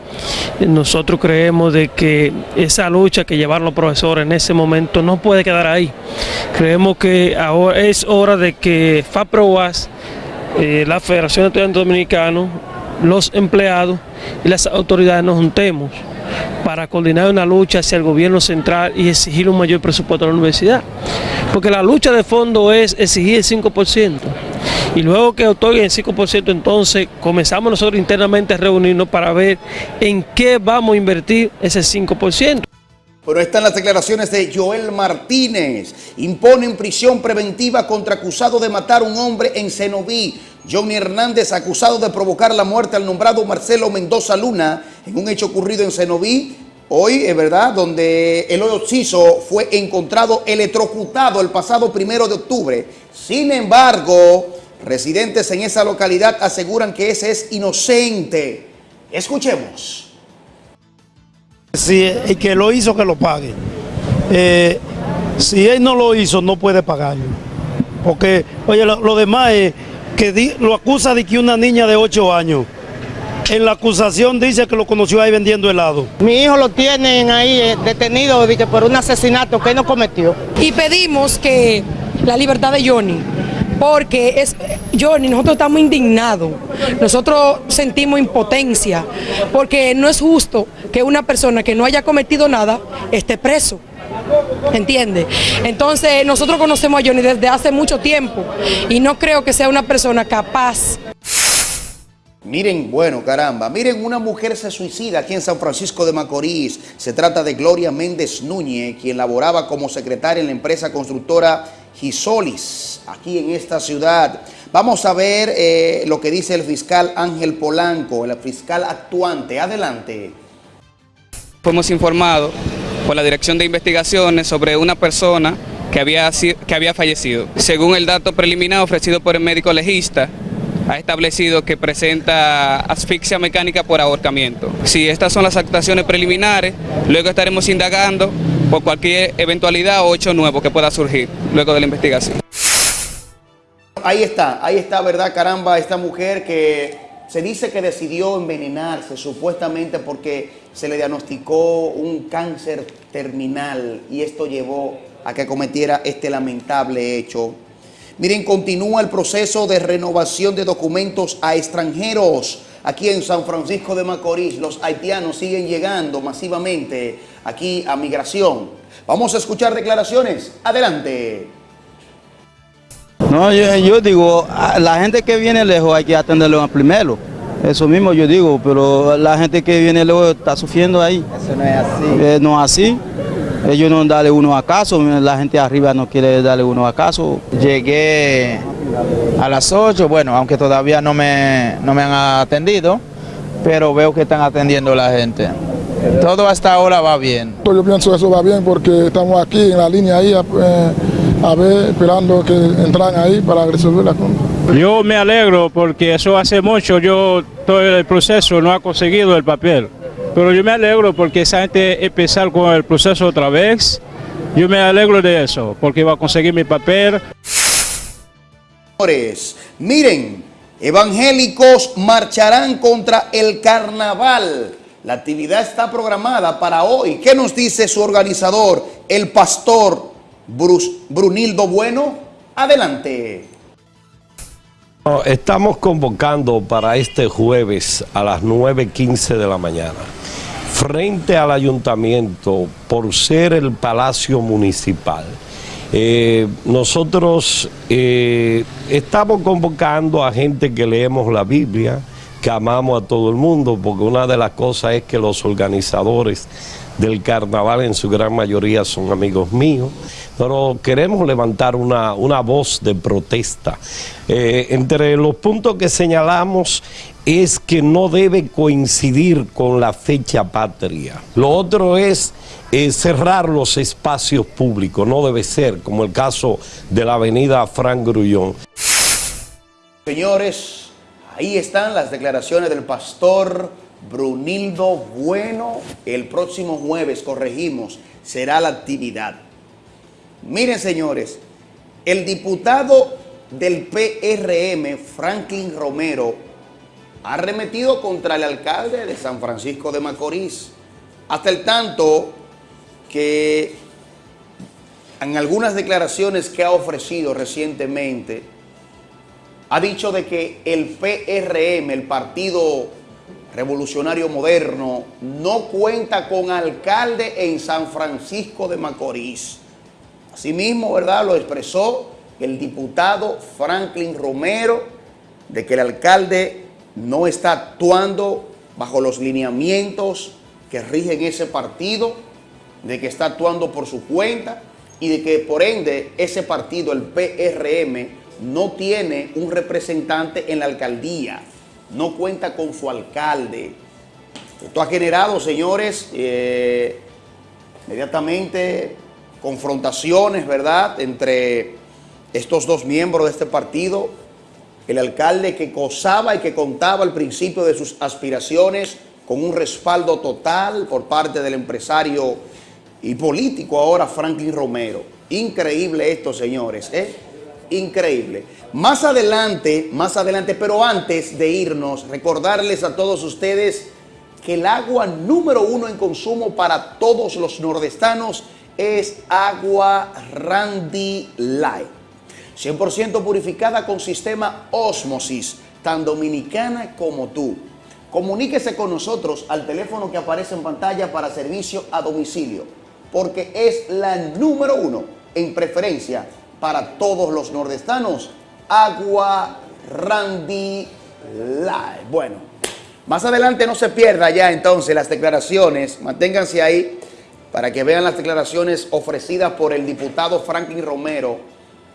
Nosotros creemos de que esa lucha que llevaron los profesores en ese momento no puede quedar ahí. Creemos que ahora es hora de que FAPROAS, eh, la Federación de Estudiantes Dominicanos, los empleados y las autoridades nos juntemos para coordinar una lucha hacia el gobierno central y exigir un mayor presupuesto a la universidad. Porque la lucha de fondo es exigir el 5%. Y luego que otorguen el 5%, entonces comenzamos nosotros internamente a reunirnos para ver en qué vamos a invertir ese 5%. Pero están las declaraciones de Joel Martínez. Imponen prisión preventiva contra acusado de matar a un hombre en Cenoví. Johnny Hernández acusado de provocar la muerte al nombrado Marcelo Mendoza Luna en un hecho ocurrido en Cenoví. Hoy, es verdad, donde el occiso fue encontrado electrocutado el pasado primero de octubre. Sin embargo, residentes en esa localidad aseguran que ese es inocente. Escuchemos. Si el que lo hizo, que lo pague. Eh, si él no lo hizo, no puede pagarlo. Porque, oye, lo, lo demás es que di- lo acusa de que una niña de 8 años. En la acusación dice que lo conoció ahí vendiendo helado. Mi hijo lo tienen ahí eh, detenido de que por un asesinato que él no cometió. y pedimos que la libertad de Johnny, porque es Johnny, nosotros estamos indignados, nosotros sentimos impotencia, porque no es justo que una persona que no haya cometido nada esté preso. ¿Entiende? Entonces nosotros conocemos a Johnny desde hace mucho tiempo y no creo que sea una persona capaz Miren, bueno, caramba, miren, una mujer se suicida aquí en San Francisco de Macorís. Se trata de Gloria Méndez Núñez, quien laboraba como secretaria en la empresa constructora Gisolis, aquí en esta ciudad. Vamos a ver eh, lo que dice el fiscal Ángel Polanco, el fiscal actuante. Adelante. Fuimos informados por la Dirección de Investigaciones sobre una persona que había, que había fallecido. Según el dato preliminar ofrecido por el médico legista, ha establecido que presenta asfixia mecánica por ahorcamiento. Si estas son las actuaciones preliminares, luego estaremos indagando por cualquier eventualidad o hecho nuevo que pueda surgir luego de la investigación. Ahí está, ahí está, ¿verdad? Caramba, esta mujer que se dice que decidió envenenarse supuestamente porque se le diagnosticó un cáncer terminal y esto llevó a que cometiera este lamentable hecho. Miren, continúa el proceso de renovación de documentos a extranjeros. Aquí en San Francisco de Macorís, los haitianos siguen llegando masivamente aquí a migración. Vamos a escuchar declaraciones. Adelante. No, yo, yo digo, a la gente que viene lejos hay que atenderlo primero. Eso mismo yo digo, pero la gente que viene lejos está sufriendo ahí. Eso no es así. Eh, no es así. Ellos no dan uno acaso, la gente arriba no quiere darle uno acaso. Llegué a las 8, bueno, aunque todavía no me, no me han atendido, pero veo que están atendiendo la gente. Todo hasta ahora va bien. Yo pienso que eso va bien porque estamos aquí en la línea ahí eh, a ver, esperando que entran ahí para resolver la cosa. Yo me alegro porque eso hace mucho, yo todo el proceso no ha conseguido el papel. Pero yo me alegro porque esa gente empezar con el proceso otra vez. Yo me alegro de eso, porque va a conseguir mi papel. Miren, evangélicos marcharán contra el carnaval. La actividad está programada para hoy. ¿Qué nos dice su organizador, el pastor Brunildo Bueno? Adelante. Estamos convocando para este jueves a las 9.15 de la mañana frente al ayuntamiento por ser el palacio municipal. Eh, nosotros eh, estamos convocando a gente que leemos la Biblia, que amamos a todo el mundo, porque una de las cosas es que los organizadores del carnaval en su gran mayoría son amigos míos, pero queremos levantar una, voz de protesta. Eh, entre los puntos que señalamos es que no debe coincidir con la fecha patria. Lo otro es eh, cerrar los espacios públicos, no debe ser, como el caso de la avenida Frank Grullón. Señores, ahí están las declaraciones del pastor Brunildo Bueno. El próximo jueves, corregimos, será la actividad. Miren, señores, el diputado del PRM, Franklin Romero, ha arremetido contra el alcalde de San Francisco de Macorís, hasta el tanto que en algunas declaraciones que ha ofrecido recientemente, ha dicho de que el PRM, el Partido Revolucionario Moderno, no cuenta con alcalde en San Francisco de Macorís. Asimismo, ¿verdad? Lo expresó el diputado Franklin Romero, de que el alcalde no está actuando bajo los lineamientos que rigen ese partido, de que está actuando por su cuenta y de que por ende ese partido, el PRM, no tiene un representante en la alcaldía, no cuenta con su alcalde. Esto ha generado, señores, eh, inmediatamente confrontaciones, ¿verdad?, entre estos dos miembros de este partido, el alcalde que gozaba y que contaba al principio de sus aspiraciones con un respaldo total por parte del empresario y político ahora Franklin Romero. Increíble esto, señores, ¿eh? Increíble. Más adelante, más adelante, pero antes de irnos, recordarles a todos ustedes que el agua número uno en consumo para todos los nordestanos es agua Randy Light. 100% purificada con sistema Osmosis, tan dominicana como tú. Comuníquese con nosotros al teléfono que aparece en pantalla para servicio a domicilio, porque es la número uno en preferencia para todos los nordestanos. Agua Randy Live. Bueno, más adelante no se pierda ya entonces las declaraciones, manténganse ahí para que vean las declaraciones ofrecidas por el diputado Franklin Romero,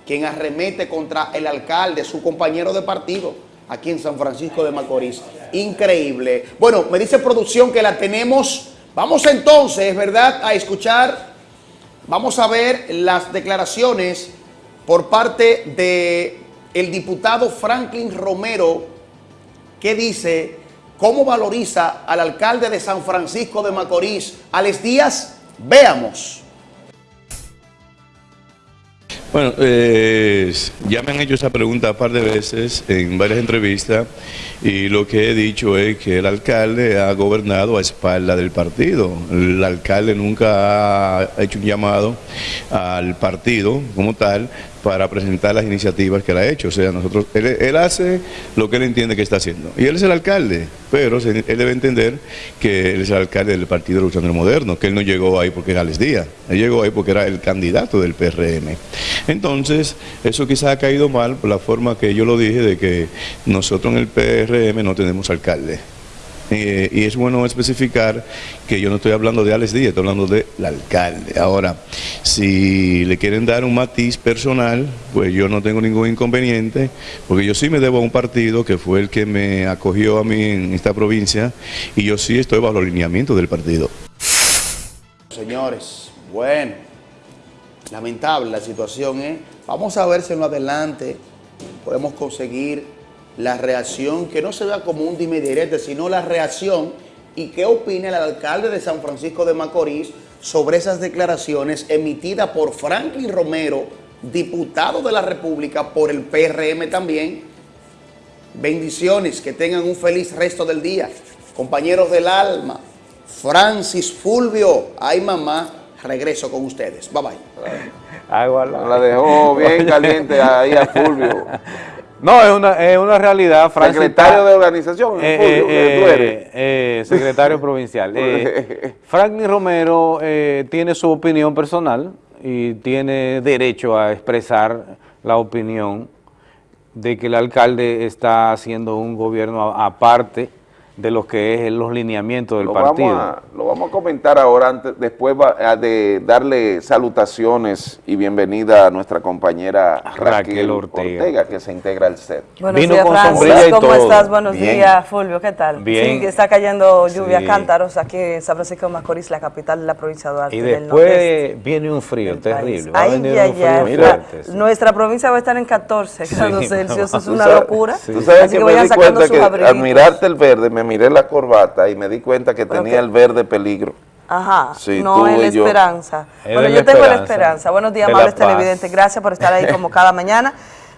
quien arremete contra el alcalde, su compañero de partido, aquí en San Francisco de Macorís. Increíble. Bueno, me dice producción que la tenemos. Vamos entonces, ¿verdad?, a escuchar, vamos a ver las declaraciones por parte de el diputado Franklin Romero, que dice cómo valoriza al alcalde de San Francisco de Macorís, Alex Díaz. Veamos. Bueno, eh, ya me han hecho esa pregunta un par de veces en varias entrevistas y lo que he dicho es que el alcalde ha gobernado a espalda del partido. El alcalde nunca ha hecho un llamado al partido como tal para presentar las iniciativas que él ha hecho. O sea, nosotros, él, él hace lo que él entiende que está haciendo. Y él es el alcalde, pero él debe entender que él es el alcalde del Partido Revolucionario Moderno, que él no llegó ahí porque era Les Díaz, él llegó ahí porque era el candidato del PRM. Entonces, eso quizás ha caído mal por la forma que yo lo dije de que nosotros en el PRM no tenemos alcalde. Eh, y es bueno especificar que yo no estoy hablando de Alex Díaz, estoy hablando del alcalde. Ahora, si le quieren dar un matiz personal, pues yo no tengo ningún inconveniente, porque yo sí me debo a un partido que fue el que me acogió a mí en esta provincia, y yo sí estoy bajo los lineamientos del partido. Señores, bueno, lamentable la situación, ¿eh? Vamos a ver si en lo adelante podemos conseguir la reacción, que no se vea como un dime y direte, sino la reacción y qué opina el alcalde de San Francisco de Macorís sobre esas declaraciones emitidas por Franklin Romero, diputado de la República por el PRM también. Bendiciones, que tengan un feliz resto del día. Compañeros del alma, Francis Fulvio, ay mamá, regreso con ustedes. Bye bye. Agua La dejó bien caliente ahí a Fulvio. No, es una, es una realidad, Francis. Secretario está- de organización, Eh, eh, eres. eh, secretario provincial. Eh, Franklin Romero eh, tiene su opinión personal y tiene derecho a expresar la opinión de que el alcalde está haciendo un gobierno aparte de lo que es los lineamientos del Lo partido. vamos, a, lo vamos a comentar ahora, antes, después va- a de darle salutaciones y bienvenida a nuestra compañera Raquel, Raquel Ortega. Ortega. que se integra al set. Buenos Vino días, con Francis. sombrilla y ¿Cómo todo. estás? Buenos Bien. días, Fulvio. ¿Qué tal? Bien. Sí, está cayendo lluvia Sí. cántaros aquí en San Francisco de Macorís, la capital de la provincia de Duarte. Y del después viene un frío terrible. Va a Ay, venir un frío sí. Nuestra provincia va a estar en 14 Sí, grados Celsius. Es una locura. Tú sabes Así que, que me vayan di sacando sus que abriguitos. al mirarte el verde, me miré la corbata y me di cuenta que tenía que- el verde peligro. Ajá, Sí, no tú es la yo. esperanza. Es bueno, yo la tengo la esperanza. Buenos días, amables televidentes. Gracias por estar ahí como cada mañana.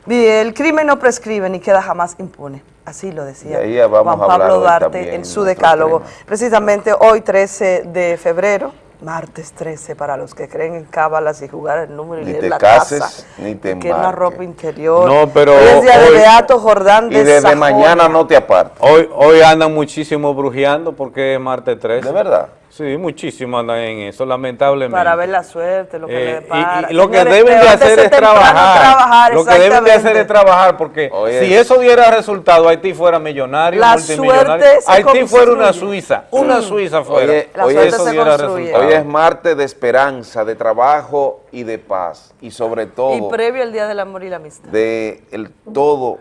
El crimen no prescribe ni queda jamás impune. Así lo decía Juan Pablo también en su decálogo. tema. Precisamente hoy, 13 de febrero, martes 13, para los que creen en cábalas y jugar el número y Ni te la cases, taza, ni te que embarques. ropa interior. No, pero Hoy es día de hoy- Beato Jordán de Y desde Sajonia. mañana no te apartes. Hoy, hoy andan muchísimo brujeando porque es martes 13. ¿De verdad? Sí, muchísimo andan en eso, lamentablemente. Para ver la suerte, lo que Eh, le y- depara. y, lo que deben de hacer es trabajar. trabajar, Lo que deben de hacer es trabajar porque Oye. si eso diera resultado, Haití fuera millonario, La multimillonario. suerte se Haití fuera una. Suiza, una Suiza fuera. Oye, La hoy, suerte es, se diera resultado. hoy es martes de esperanza, de trabajo y de paz. Y sobre Y todo, previo al Día del Amor y la Amistad. de el todo,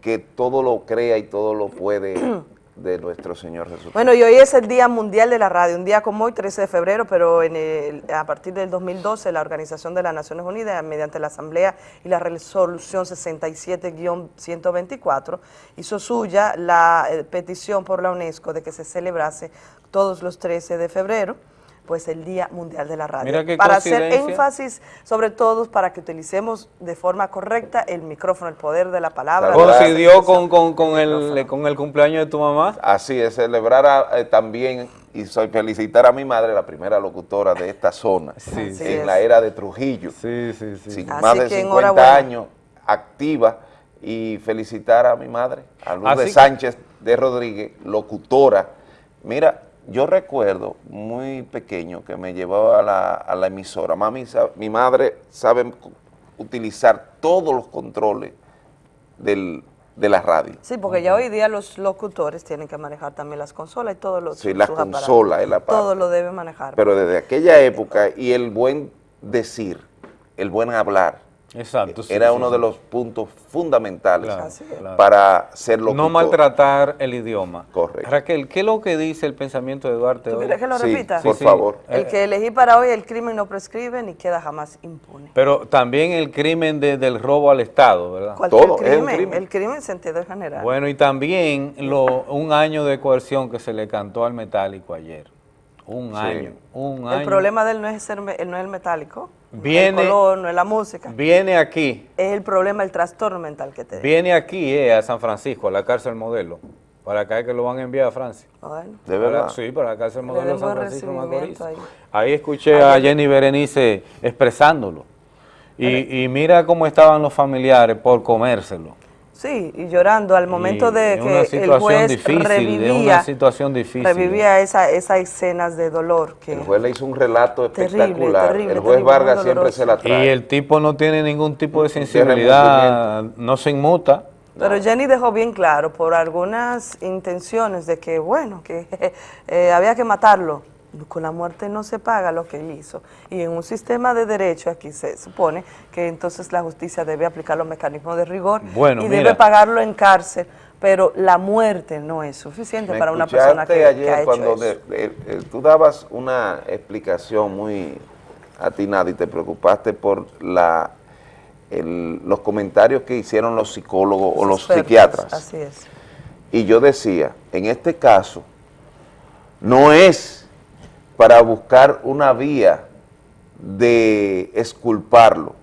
que todo lo crea y todo lo puede de nuestro Señor Jesús. Bueno, y hoy es el Día Mundial de la Radio, un día como hoy, 13 de febrero, pero en el- a partir del 2012 la Organización de las Naciones Unidas, mediante la Asamblea y la Resolución 67-124, hizo suya la eh, petición por la UNESCO de que se celebrase todos los 13 de febrero, pues el Día Mundial de la Radio. Mira qué para hacer énfasis, sobre todo, para que utilicemos de forma correcta el micrófono, el poder de la palabra. Coincidió con, con, con el, con el cumpleaños de tu mamá. Así es, celebrar a- eh, también y soy felicitar a mi madre, la primera locutora de esta zona, Así en es. la era de Trujillo. Sí, sí, sí. Sin Así más de que 50 enhorabuena. años activa y felicitar a mi madre, a Así que- Sánchez de Rodríguez, locutora. Mira, yo recuerdo muy pequeño que me llevaba a la, a la emisora. Mami, mi madre sabe utilizar todos los controles del, de la radio. Sí, porque ya hoy día los locutores tienen que manejar también las consolas y todos los Sí, la sus aparatos. consola es la parte. Todo lo deben manejar. Pero desde aquella época y el buen decir, el buen hablar, Exacto. sí, era sí, uno sí. de los puntos fundamentales Claro, Así es. claro. para ser locutor. No maltratar el idioma. Correcto. Raquel, ¿qué es lo que dice el pensamiento de Duarte ¿Tú hoy? quieres que lo Sí, repita? por favor. El Eh, que elegí para hoy, el crimen no prescribe ni queda jamás impune. Pero también el crimen de- del robo al Estado, ¿verdad? Cualquier crimen, el crimen en sentido general. Bueno, y también lo, un año de coerción que se le cantó al metálico ayer. Un Sí. año, un año. el problema de él no es, ser, me- no es el metálico. Viene- el color, no es la música. Viene aquí, Es el problema, el trastorno mental que tenemos. viene aquí eh, a San Francisco, a la cárcel modelo, para acá es que lo van a enviar a Francia. Bueno. ¿De verdad? Sí, para la cárcel modelo de San Francisco Macorís. recibimiento Ahí escuché a Jenny Berenice expresándolo. Y, y mira cómo estaban los familiares por comérselo. Sí, y llorando al momento Y de que el juez difícil, revivía, una situación difícil. revivía esa, esas escenas de dolor que El juez le hizo un relato espectacular. terrible, el juez terrible, Vargas siempre se la Y trae. el tipo no tiene ningún tipo de sensibilidad, no se inmuta. Pero Jenny dejó bien claro por algunas intenciones de que, bueno, que eh, había que matarlo. Con la muerte no se paga lo que él hizo. Y en un sistema de derecho aquí se supone que entonces la justicia debe aplicar los mecanismos de rigor Bueno, y mira. debe pagarlo en cárcel. Pero la muerte no es suficiente para una persona que, escuchaste que ayer ha hecho cuando eso. de- de- de- tú dabas una explicación muy atinada y te preocupaste por la el- los comentarios que hicieron los psicólogos o los Expertos, psiquiatras. Así es. Y yo decía, en este caso, no es para buscar una vía de exculparlo,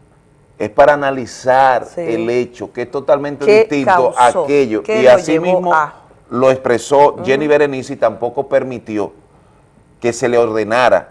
es para analizar Sí. el hecho, que es totalmente ¿Qué distinto causó? a aquello. ¿Qué Y así mismo a? lo expresó Jenny Berenice y tampoco permitió que se le ordenara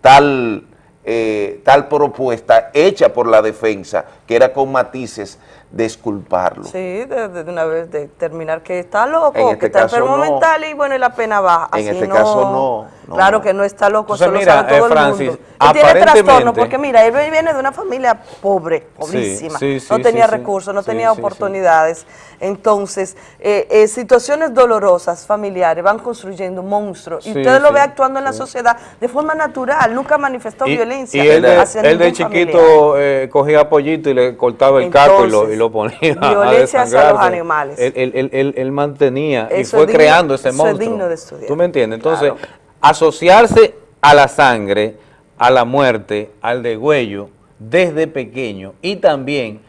tal, eh, tal propuesta hecha por la defensa, que era con matices de exculparlo. Sí, de, de- de una vez determinar que está loco, En este que está enfermo no. mental y bueno, y la pena baja. En Así este caso, no, no. Claro que no está loco, Entonces, eso mira, lo sabe todo eh, Francis, el mundo. Él tiene trastorno porque mira, él viene de una familia pobre, pobrísima, sí, sí, no tenía sí. recursos, no Sí, tenía sí, sí. oportunidades. Entonces, eh, eh, situaciones dolorosas familiares van construyendo monstruos y Sí, usted lo ve actuando en la sociedad de forma natural, nunca manifestó Y, violencia y él, de, hacia él de chiquito eh, cogía pollito y le cortaba el caco y lo, y lo ponía a hacia los animales. Él, él- él- él- él mantenía y fue es digno- creando ese eso es monstruo. digno de estudiar. ¿Tú me entiendes? Entonces, asociarse a la sangre, a la muerte, al degüello, desde pequeño y también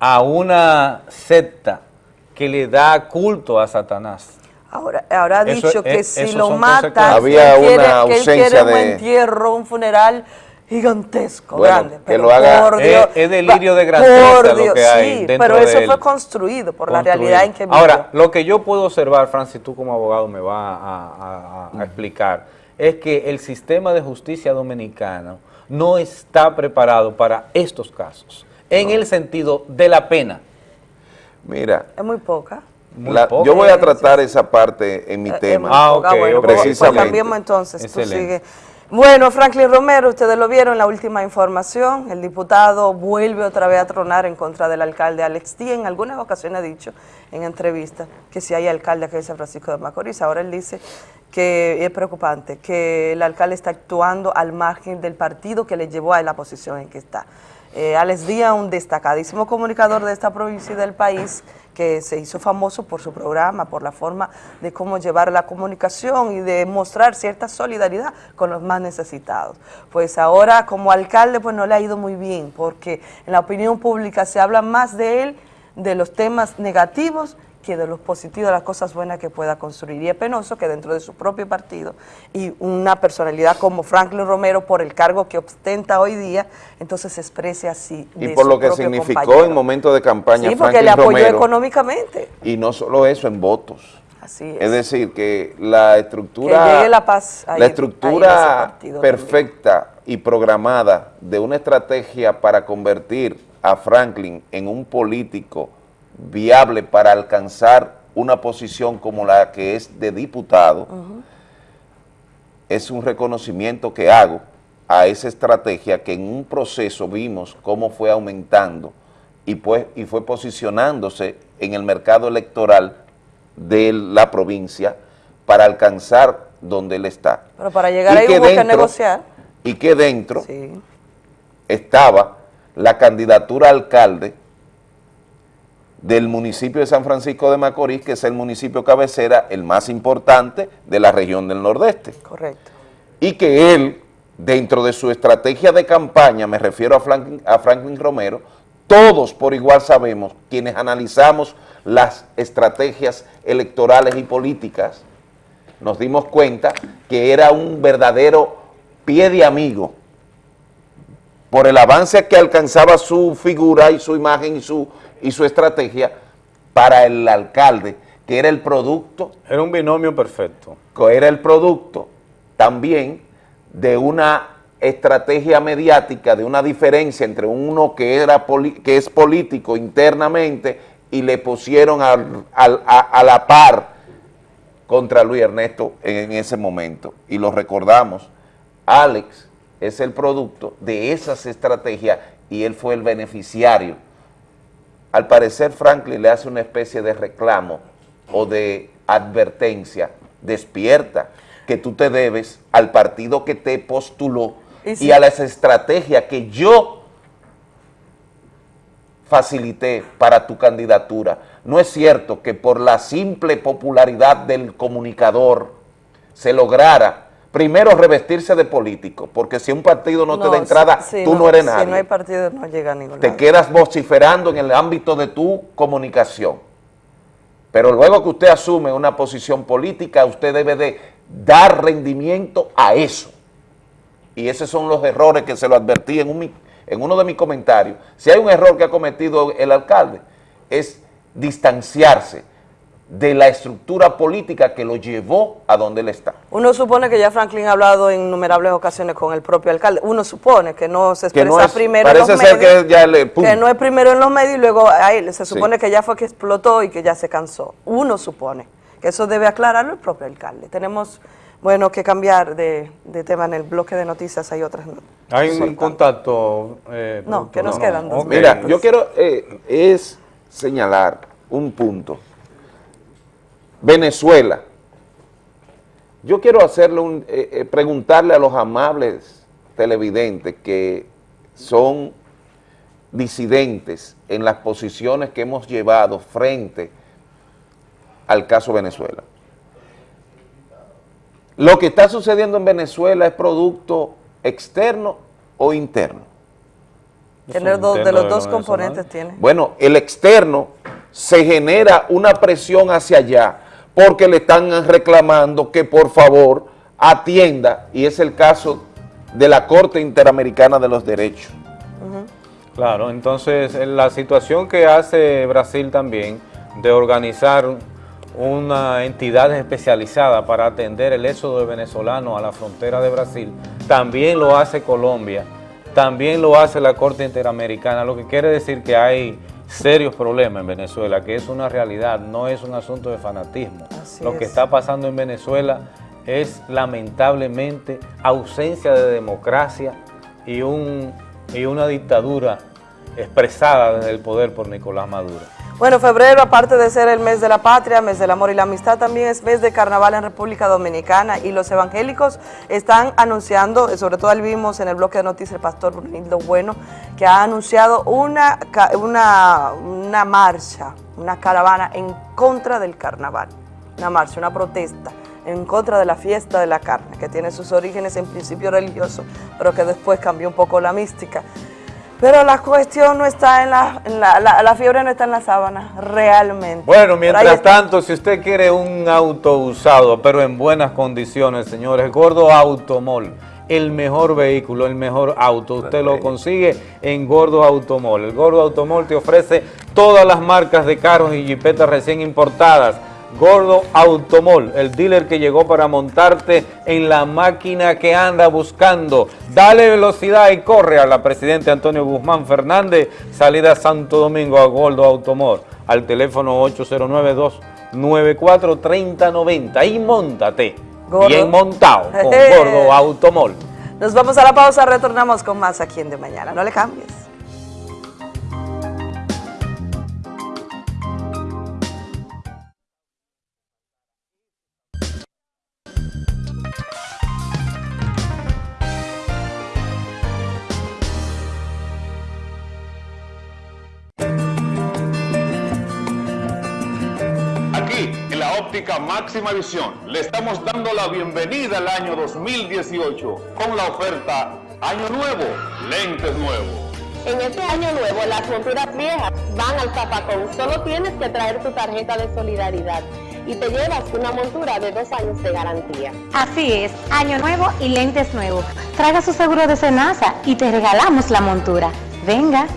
a una secta que le da culto a Satanás. Ahora, ahora ha dicho que es- si lo matan. Había que él quiere, una que él ausencia quiere un de- entierro, un funeral gigantesco, Bueno, grande. que pero lo haga- por Es- Dios, es delirio de por grandeza lo Dios, que hay sí, dentro pero de eso él. fue construido por la realidad en que vivió. Ahora, lo que yo puedo observar, Francis, tú como abogado me va a, a- a- a explicar, es que el sistema de justicia dominicano no está preparado para estos casos, en el sentido de la pena. Mira, es muy poca. La- yo voy a tratar esa parte en mi Eh, es tema. muy poca. bueno, pues- pues precisamente. cambiemos entonces, tú Excelente. Bueno, Franklin Romero, ustedes lo vieron en la última información, el diputado vuelve otra vez a tronar en contra del alcalde Alex Díaz. En algunas ocasiones ha dicho en entrevistas que si hay alcalde aquí en San Francisco de Macorís, ahora él dice que es preocupante, que el alcalde está actuando al margen del partido que le llevó a la posición en que está. Eh, Alex Díaz, un destacadísimo comunicador de esta provincia y del país, que se hizo famoso por su programa, por la forma de cómo llevar la comunicación y de mostrar cierta solidaridad con los más necesitados. Pues ahora como alcalde pues no le ha ido muy bien, porque en la opinión pública se habla más de él, de los temas negativos, que de los positivos, de las cosas buenas que pueda construir. Y es penoso que dentro de su propio partido y una personalidad como Franklin Romero, por el cargo que ostenta hoy día, entonces se exprese así. Y por su lo que significó compañero. en momento de campaña Sí, porque Franklin le apoyó Romero, económicamente. y no solo eso, en votos. Así es. Es decir, que la estructura, Que la paz ahí- la estructura perfecta y programada de una estrategia para convertir a Franklin en un político viable para alcanzar una posición como la que es de diputado, es un reconocimiento que hago a esa estrategia que en un proceso vimos cómo fue aumentando y, pues, y fue posicionándose en el mercado electoral de la provincia para alcanzar donde él está. Pero para llegar Y ahí que hubo que negociar. Y que dentro Sí. estaba la candidatura a alcalde del municipio de San Francisco de Macorís, que es el municipio cabecera, el más importante de la región del Nordeste. Correcto. Y que él, dentro de su estrategia de campaña, me refiero a Franklin, a Franklin Romero, todos por igual sabemos, quienes analizamos las estrategias electorales y políticas, nos dimos cuenta que era un verdadero pie de amigo por el avance que alcanzaba su figura y su imagen y su, y su estrategia para el alcalde, que era el producto. Era un binomio perfecto. Que era el producto también de una estrategia mediática, de una diferencia entre uno que, era que es político internamente y le pusieron a, a la par contra Luis Ernesto en, ese momento. Y lo recordamos, Alex es el producto de esas estrategias y él fue el beneficiario. Al parecer Franklin le hace una especie de reclamo o de advertencia, despierta, que tú te debes al partido que te postuló y, a las estrategias que yo facilité para tu candidatura. No es cierto que por la simple popularidad del comunicador se lograra primero revestirse de político, porque si un partido no, te da entrada, tú no, eres nadie. Si no hay partido, no llega a ningún Te quedas vociferando en el ámbito de tu comunicación. Pero luego que usted asume una posición política, usted debe de dar rendimiento a eso. Y esos son los errores que se lo advertí en, un, en uno de mis comentarios. Si hay un error que ha cometido el alcalde, es distanciarse de la estructura política que lo llevó a donde él está. Uno supone que ya Franklin ha hablado en innumerables ocasiones con el propio alcalde. Uno supone que no se expresa primero en los medios. Que, ya le, que, no es primero en los medios y luego ahí se supone que ya fue que explotó y que ya se cansó. Uno supone que eso debe aclararlo el propio alcalde. Tenemos, bueno, que cambiar de, tema en el bloque de noticias. Hay otras Hay un contacto. Eh, no, que nos quedan dos Mira, yo quiero eh, es señalar un punto Venezuela. Yo quiero hacerle un, eh, eh, preguntarle a los amables televidentes que son disidentes en las posiciones que hemos llevado frente al caso Venezuela. ¿Lo que está sucediendo en Venezuela es producto externo o interno? De los dos componentes tiene. Bueno, el externo se genera una presión hacia allá porque le están reclamando que por favor atienda, y es el caso de la Corte Interamericana de los Derechos. Claro, entonces la situación que hace Brasil también de organizar una entidad especializada para atender el éxodo de venezolanos a la frontera de Brasil, también lo hace Colombia, también lo hace la Corte Interamericana, lo que quiere decir que hay serios problemas en Venezuela, que es una realidad, no es un asunto de fanatismo. Lo que está pasando en Venezuela es lamentablemente ausencia de democracia y, un, y una dictadura expresada desde el poder por Nicolás Maduro. Bueno, febrero, aparte de ser el mes de la patria, mes del amor y la amistad, también es mes de carnaval en República Dominicana y los evangélicos están anunciando, sobre todo vimos en el bloque de noticias el pastor Brunildo Bueno, que ha anunciado una, una, una marcha, una caravana en contra del carnaval, una marcha, una protesta en contra de la fiesta de la carne, que tiene sus orígenes en principio religioso, pero que después cambió un poco la mística. Pero la cuestión no está en la, la, la, fiebre no está en la sábana, realmente. Bueno, mientras tanto, si usted quiere un auto usado, pero en buenas condiciones, señores, Gordo Automol, el mejor vehículo, el mejor auto, usted lo consigue en Gordo Automol. El Gordo Automol te ofrece todas las marcas de carros y jipetas recién importadas, Gordo Automol, el dealer que llegó para montarte en la máquina que anda buscando. Dale velocidad y corre a la Presidente Antonio Guzmán Fernández, salida Santo Domingo a Gordo Automol, al teléfono 809-294-3090 y montate, bien montado con Gordo Automol. Nos vamos a la pausa, retornamos con más aquí en De Mañana, no le cambies. Máxima Visión le estamos dando la bienvenida al año 2018 con la oferta Año Nuevo, lentes nuevos. En este año nuevo las monturas viejas van al zapacón, solo tienes que traer tu tarjeta de solidaridad y te llevas una montura de dos años de garantía. Así es, año nuevo y lentes nuevos. Traga su seguro de Senasa y te regalamos la montura. Venga.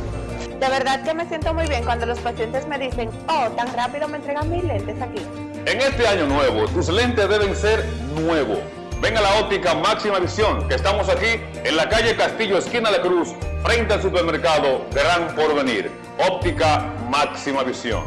De verdad que me siento muy bien cuando los pacientes me dicen, oh, tan rápido me entregan mis lentes aquí. En este año nuevo, tus lentes deben ser nuevos. Ven a la óptica Máxima Visión, que estamos aquí en la calle Castillo, esquina de Cruz, frente al supermercado Gran Porvenir. Óptica Máxima Visión.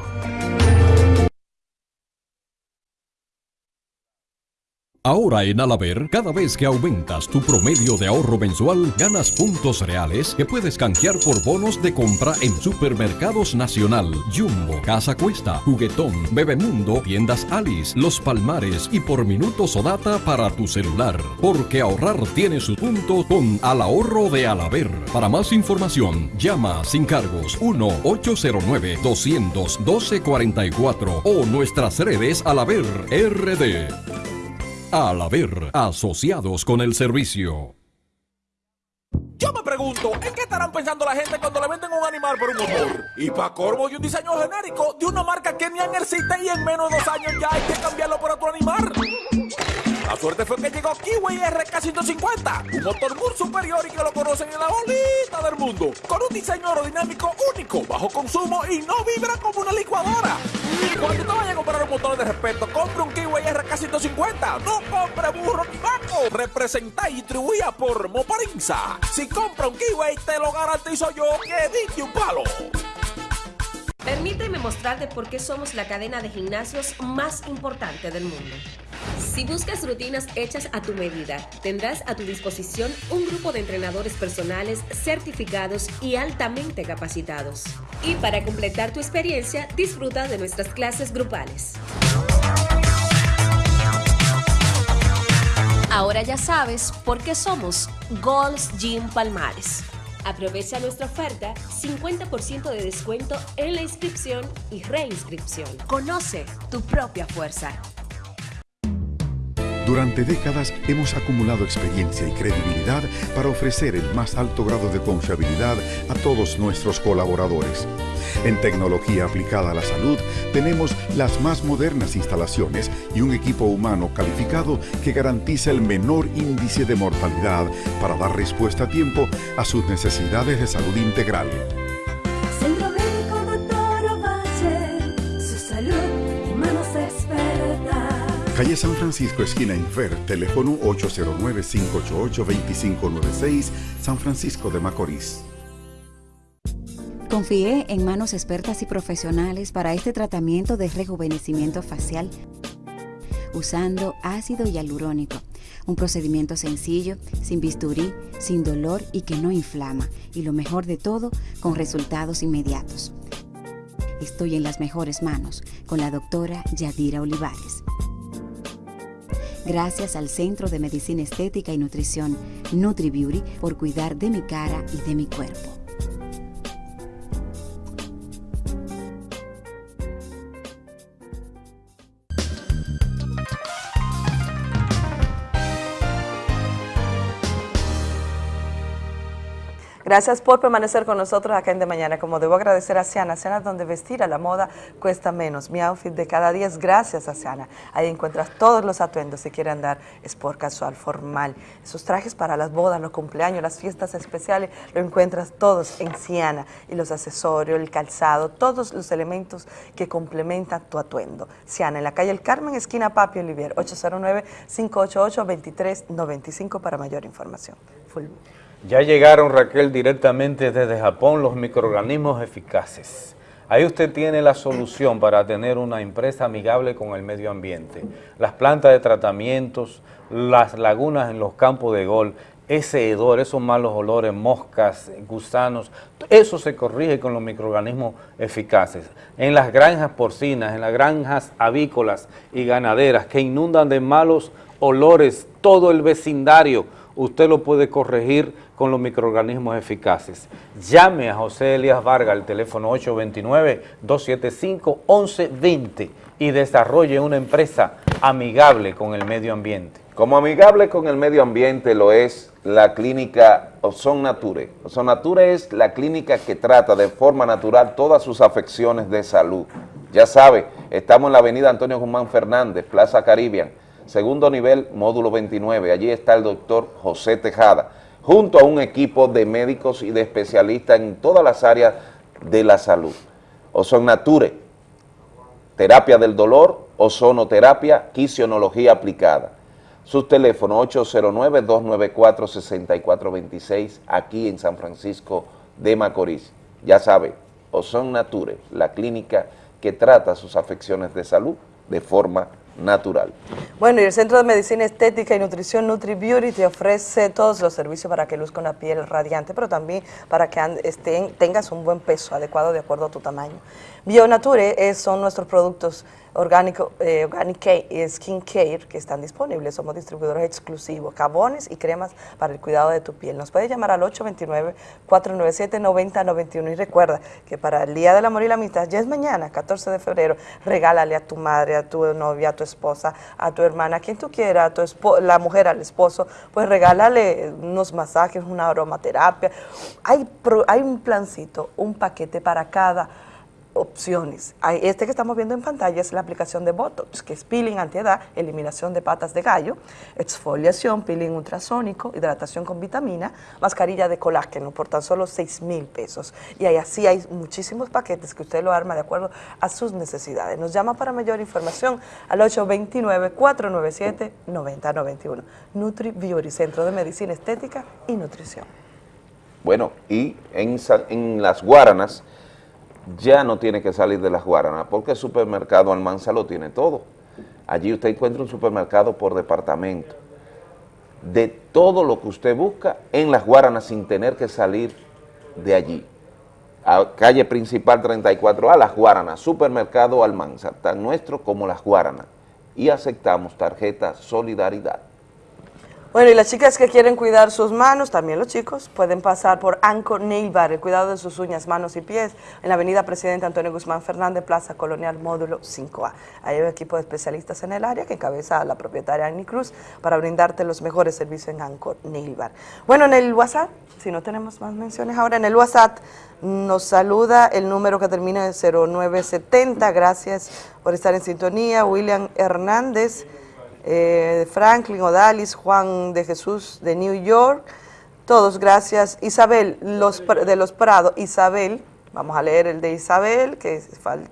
Ahora en Alaber, cada vez que aumentas tu promedio de ahorro mensual, ganas puntos reales que puedes canjear por bonos de compra en Supermercados Nacional, Jumbo, Casa Cuesta, Juguetón, Bebemundo, Tiendas Alice, Los Palmares y por minutos o data para tu celular. Porque ahorrar tiene su punto con Al Ahorro de Alaber. Para más información, llama sin cargos 1-809-212-44 o nuestras redes Alaber RD. Al haber asociados con el servicio. Yo me pregunto, ¿en qué estarán pensando la gente cuando le venden un animal por un motor? Y para corvo y un diseño genérico de una marca que ni existe y en menos de dos años ya hay que cambiarlo por otro animal. La suerte fue que llegó Kiwi RK150, un motor muy superior y que lo conocen en la bolita del mundo, con un diseño aerodinámico único, bajo consumo y no vibra como una licuadora. Cuando te vayas a comprar un motor de respeto, compre un Kiwi RK150, no compre burro ni vaco. Representa y distribuida por Moparinza. Si compra un Kiwi, te lo garantizo yo que dije un palo. Permíteme mostrarte por qué somos la cadena de gimnasios más importante del mundo. Si buscas rutinas hechas a tu medida, tendrás a tu disposición un grupo de entrenadores personales certificados y altamente capacitados. Y para completar tu experiencia, disfruta de nuestras clases grupales. Ahora ya sabes por qué somos Gold's Gym Palmares. Aprovecha nuestra oferta, 50% de descuento en la inscripción y reinscripción. Conoce tu propia fuerza. Durante décadas hemos acumulado experiencia y credibilidad para ofrecer el más alto grado de confiabilidad a todos nuestros colaboradores. En tecnología aplicada a la salud tenemos las más modernas instalaciones y un equipo humano calificado que garantiza el menor índice de mortalidad para dar respuesta a tiempo a sus necesidades de salud integral. Calle San Francisco, esquina Infer, teléfono 809-588-2596, San Francisco de Macorís. Confié en manos expertas y profesionales para este tratamiento de rejuvenecimiento facial usando ácido hialurónico, un procedimiento sencillo, sin bisturí, sin dolor y que no inflama, y lo mejor de todo, con resultados inmediatos. Estoy en las mejores manos con la doctora Yadira Olivares. Gracias al Centro de Medicina Estética y Nutrición NutriBeauty por cuidar de mi cara y de mi cuerpo. Gracias por permanecer con nosotros acá en De Mañana. Como debo agradecer a Siana, Siana donde vestir a la moda cuesta menos. Mi outfit de cada día es gracias a Siana. Ahí encuentras todos los atuendos si quieren andar sport, casual, formal. Esos trajes para las bodas, los cumpleaños, las fiestas especiales, lo encuentras todos en Siana. Y los accesorios, el calzado, todos los elementos que complementan tu atuendo. Siana, en la calle El Carmen, esquina Papi Olivier, 809-588-2395 para mayor información. Full. Ya llegaron, Raquel, directamente desde Japón los microorganismos eficaces. Ahí usted tiene la solución para tener una empresa amigable con el medio ambiente. Las plantas de tratamientos, las lagunas en los campos de gol, ese hedor, esos malos olores, moscas, gusanos, eso se corrige con los microorganismos eficaces. En las granjas porcinas, en las granjas avícolas y ganaderas que inundan de malos olores todo el vecindario, usted lo puede corregir con los microorganismos eficaces. Llame a José Elías Vargas al teléfono 829-275-1120 y desarrolle una empresa amigable con el medio ambiente. Como amigable con el medio ambiente lo es la clínica Ozon Nature. Ozon es la clínica que trata de forma natural todas sus afecciones de salud. Ya sabe, Estamos en la avenida Antonio Guzmán Fernández, Plaza Caribbean, segundo nivel, módulo 29. Allí está el doctor José Tejada, junto a un equipo de médicos y de especialistas en todas las áreas de la salud. Ozon Nature, terapia del dolor, ozonoterapia, quisionología aplicada. Sus teléfonos 809-294-6426 aquí en San Francisco de Macorís. Ya sabe, Ozon Nature, la clínica que trata sus afecciones de salud de forma natural. Bueno, y el Centro de Medicina Estética y Nutrición NutriBeauty te ofrece todos los servicios para que luzca una piel radiante, pero también para que estén- tengas un buen peso adecuado de acuerdo a tu tamaño. Bionature son nuestros productos orgánico, eh, Organic Care y Skin Care que están disponibles. Somos distribuidores exclusivos, jabones y cremas para el cuidado de tu piel. Nos puedes llamar al 829-497-9091 y recuerda que para el Día del Amor y la Amistad, ya es mañana, 14 de febrero, regálale a tu madre, a tu novia, a tu esposa, a tu hermana, a quien tú quieras, a tu la mujer al esposo, pues regálale unos masajes, una aromaterapia. Hay, pro- hay un plancito, un paquete para cada opciones. Este que estamos viendo en pantalla es la aplicación de Botox, que es peeling antiedad, eliminación de patas de gallo, exfoliación, peeling ultrasónico, hidratación con vitamina, mascarilla de colágeno por tan solo 6 mil pesos. Y ahí así hay muchísimos paquetes que usted lo arma de acuerdo a sus necesidades. Nos llama para mayor información al 829-497-9091. Nutri Beauty, Centro de Medicina Estética y Nutrición. Bueno, y en, en las Guaranas ya no tiene que salir de las Guaranas porque el supermercado Almanza lo tiene todo. Allí usted encuentra un supermercado por departamento de todo lo que usted busca en las Guaranas sin tener que salir de allí. A calle principal 34A, Las Guaranas, supermercado Almanza, tan nuestro como Las Guaranas. Y aceptamos tarjeta Solidaridad. Bueno, y las chicas que quieren cuidar sus manos, también los chicos, pueden pasar por Anco Nail Bar, el cuidado de sus uñas, manos y pies, en la avenida Presidente Antonio Guzmán Fernández, Plaza Colonial, módulo 5A. Hay un equipo de especialistas en el área que encabeza a la propietaria Annie Cruz para brindarte los mejores servicios en Anco Nail Bar. Bueno, en el WhatsApp, si no tenemos más menciones ahora, en el WhatsApp nos saluda el número que termina en 0970, gracias por estar en sintonía, William Hernández, eh, Franklin Odalis, Juan de Jesús de New York, todos gracias. Isabel los, de los Prados, Isabel, vamos a leer el de Isabel, que es fal-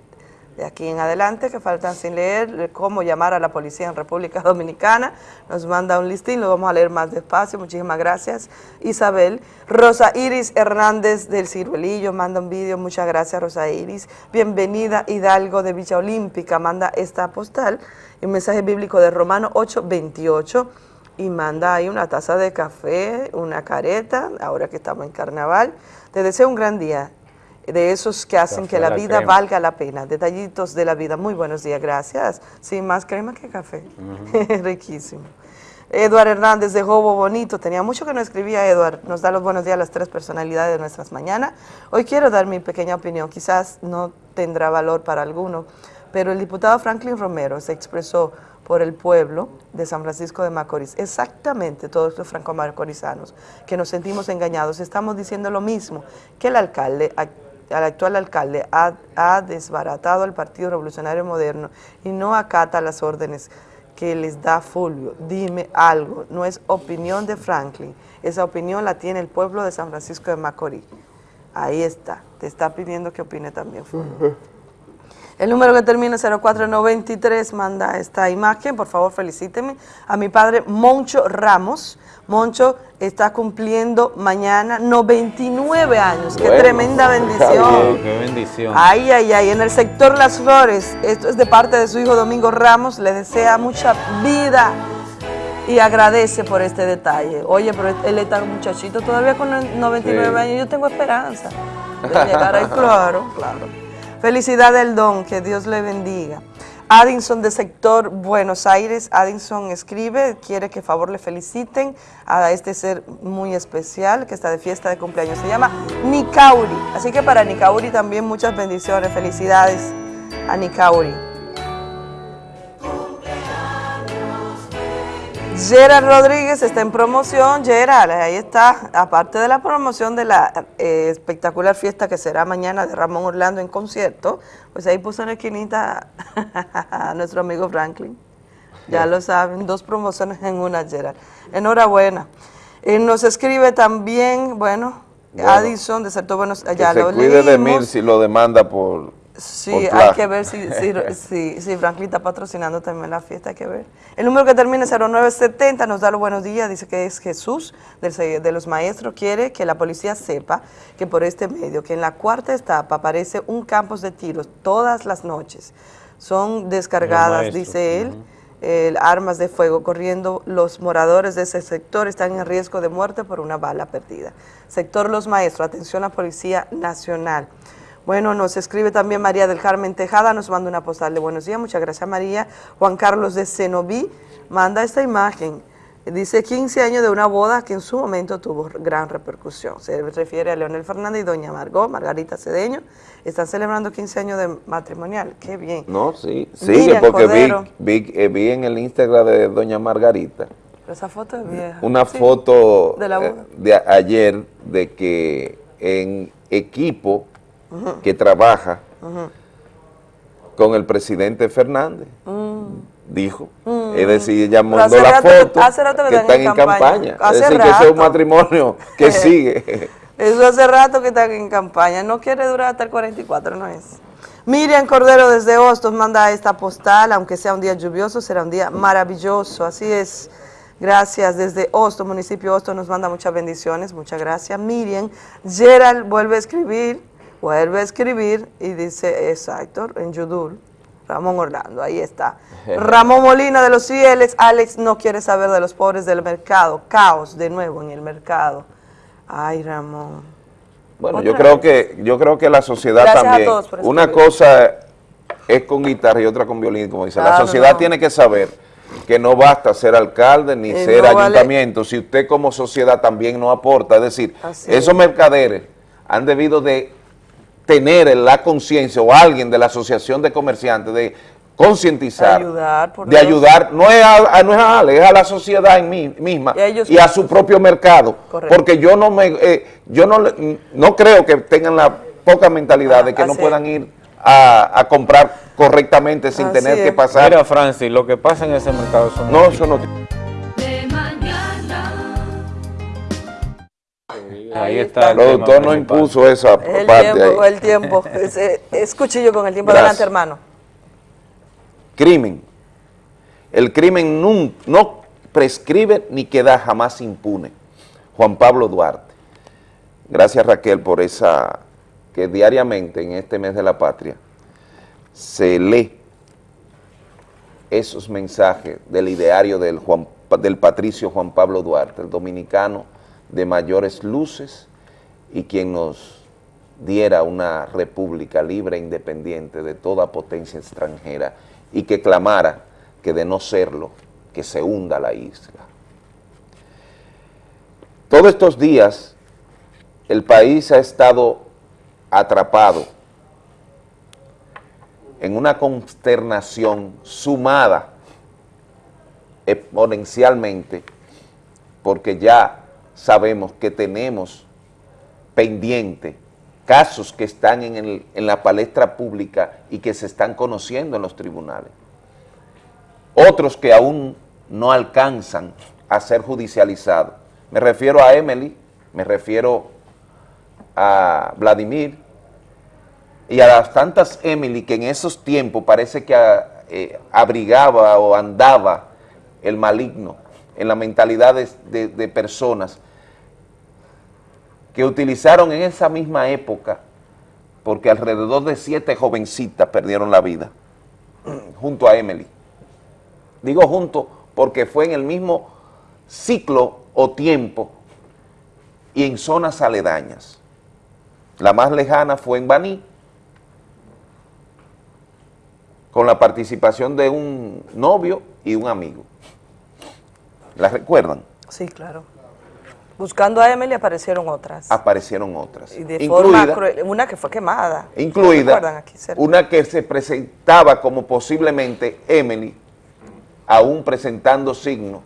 de aquí en adelante, que faltan sin leer, cómo llamar a la policía en República Dominicana, nos manda un listín, lo vamos a leer más despacio, muchísimas gracias Isabel. Rosa Iris Hernández del Ciruelillo manda un vídeo, muchas gracias Rosa Iris. Bienvenida Hidalgo de Villa Olímpica, manda esta postal, un mensaje bíblico de Romano 8:28 y manda ahí una taza de café, una careta, ahora que estamos en carnaval. Te deseo un gran día, de esos que hacen que la la vida crema. valga la pena, detallitos de la vida. Muy buenos días, gracias. Sí, más crema que café. Riquísimo. Eduard Hernández de Jobo Bonito, tenía mucho que no escribía Eduard, nos da los buenos días a las tres personalidades de nuestras mañanas. Hoy quiero dar mi pequeña opinión, quizás no tendrá valor para alguno, pero el diputado Franklin Romero se expresó por el pueblo de San Francisco de Macorís, exactamente todos los franco-macorizanos, que nos sentimos engañados, estamos diciendo lo mismo, que el alcalde, el actual alcalde ha, ha desbaratado al Partido Revolucionario Moderno y no acata las órdenes que les da Fulvio. Dime algo, no es opinión de Franklin, esa opinión la tiene el pueblo de San Francisco de Macorís. Ahí está, te está pidiendo que opine también Fulvio. El número que termina en 0493 manda esta imagen, por favor felicíteme a mi padre Moncho Ramos. Moncho está cumpliendo mañana 99 años, qué tremenda bendición. Qué bendición. Ay, ay, ay, en el sector Las Flores, esto es de parte de su hijo Domingo Ramos, le desea mucha vida y agradece por este detalle. Oye, pero él está muchachito todavía con 99 Sí. años, yo tengo esperanza de llegar ahí, claro, claro. Felicidad del don, que Dios le bendiga. Addison de sector Buenos Aires, Addison escribe, quiere que favor le feliciten a este ser muy especial que está de fiesta de cumpleaños. Se llama Nicauri. Así que para Nicauri también muchas bendiciones, felicidades a Nicauri. Gerard Rodríguez está en promoción. Gerard, ahí está, aparte de la promoción de la eh, espectacular fiesta que será mañana de Ramón Orlando en concierto, pues ahí puso en la esquinita a nuestro amigo Franklin. Ya lo saben, dos promociones en una, Gerard. Enhorabuena. Eh, nos escribe también, bueno, Bueno, Addison, de Certo Buenos, Que ya se lo cuide de mil si lo demanda por Sí, hay que ver si, si, si, si Franklin está patrocinando también la fiesta, hay que ver. El número que termina en 0970 nos da los buenos días, dice que es Jesús de los maestros, quiere que la policía sepa que por este medio, que en la cuarta etapa aparece un campo de tiros todas las noches. Son descargadas, dice él, eh, armas de fuego corriendo. Los moradores de ese sector están en riesgo de muerte por una bala perdida. Sector Los Maestros, atención a la Policía Nacional. Bueno, nos escribe también María del Carmen Tejada, nos manda una postal de buenos días, muchas gracias María. Juan Carlos de Cenoví manda esta imagen. Dice 15 años de una boda que en su momento tuvo gran repercusión. Se refiere a Leonel Fernández y doña Margot, Margarita Cedeño. Están celebrando 15 años de matrimonial. Qué bien. No, sí, sigue Miriam porque vi, vi, eh, vi en el Instagram de doña Margarita Pero esa foto es vieja. una Sí, foto de la eh, boda. de ayer de que en equipo Que trabaja con el presidente Fernández, Mm. dijo. Mm. Es decir, ella mandó hace la rato que- foto hace rato que que están en campaña. campaña. Hace es decir, que ese es un rato. matrimonio que sigue. Eso hace rato que están en campaña. No quiere durar hasta el 44, no es. Miriam Cordero desde Hostos manda esta postal, aunque sea un día lluvioso, será un día maravilloso. Así es. Gracias desde Hostos, municipio Hostos nos manda muchas bendiciones. Muchas gracias. Miriam. Gerald vuelve a escribir, vuelve a escribir y dice, exacto, en Yudul. Ramón Orlando, ahí está. Ramón Molina de los Fieles, Alex no quiere saber de los pobres del mercado. Caos de nuevo en el mercado. Ay, Ramón. Bueno, yo creo que yo creo que la sociedad Gracias a también, todos por una cosa es con guitarra y otra con violín, como dice. la sociedad no. tiene que saber que no basta ser alcalde ni Y ser no vale- ayuntamiento, si usted como sociedad también no aporta. Es decir, Así esos es. mercaderes han debido de tener la conciencia o alguien de la asociación de comerciantes de concientizar, Ayudar, por de ayudar, no es a, a- no es a Ale, es a la sociedad en mí misma Y a ellos y a mismos. su propio mercado, Correcto. porque yo no me, eh, yo no, le- no creo que tengan la poca mentalidad de que no puedan ir a, a comprar correctamente sin Así tener que pasar. Mira, Francis, lo que pasa en ese mercado son... no, eso no. Ahí está El productor no impuso esa El parte tiempo, ahí. el tiempo. Es, es cuchillo con el tiempo. Gracias. Adelante, hermano. Crimen. El crimen nun- no prescribe ni queda jamás impune. Juan Pablo Duarte. Gracias Raquel por esa que diariamente en este mes de la patria se lee esos mensajes del ideario del, Juan, del patricio Juan Pablo Duarte, el dominicano de mayores luces y quien nos diera una república libre e independiente de toda potencia extranjera y que clamara que de no serlo, que se hunda la isla. Todos estos días el país ha estado atrapado en una consternación sumada exponencialmente porque ya sabemos que tenemos pendiente casos que están en, la palestra pública y que se están conociendo en los tribunales. Otros que aún no alcanzan a ser judicializados. Me refiero a Emily, me refiero a Vladimir y a las tantas Emily que en esos tiempos parece que eh, abrigaba o andaba el maligno en la mentalidad de, personas que utilizaron en esa misma época, porque alrededor de siete jovencitas perdieron la vida, junto a Emily. Digo junto porque fue en el mismo ciclo o tiempo y en zonas aledañas. La más lejana fue en Baní, con la participación de un novio y un amigo. ¿La recuerdan? Sí, claro. Buscando a Emily aparecieron otras. Aparecieron otras. Y de forma incluida, cruel. Una que fue quemada. incluida una que se presentaba como posiblemente Emily, aún presentando signos